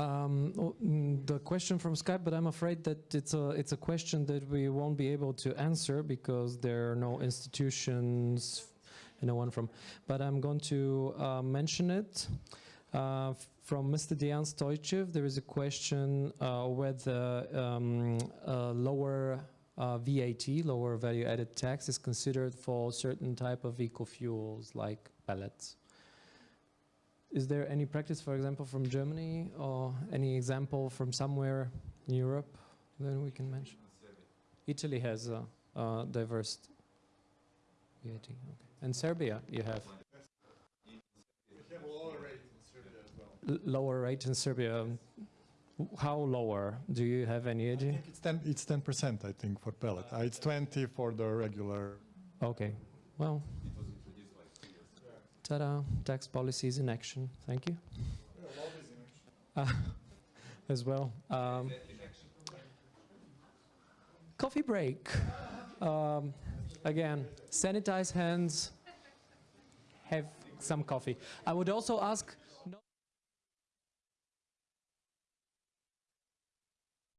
um, mm, the question from Skype, but I'm afraid that it's a it's a question that we won't be able to answer because there are no institutions, no one from. But I'm going to uh, mention it. Uh, from Mr. Dejan Stojchev, there is a question uh, whether um, lower uh, VAT, lower value added tax, is considered for certain type of eco-fuels like pellets. Is there any practice, for example, from Germany or any example from somewhere in Europe that we can mention? Italy has a, a diverse VAT. Okay. And Serbia, you have L- lower rate in Serbia. W- How lower? Do you have any idea? it's 10, it's 10%, I think, for pellet. Uh, it's 20 for the regular. Okay. Well. Ta-da! Tax policies in action. Thank you. Uh, as well. Um, coffee break. Um, again, sanitize hands. Have some coffee. I would also ask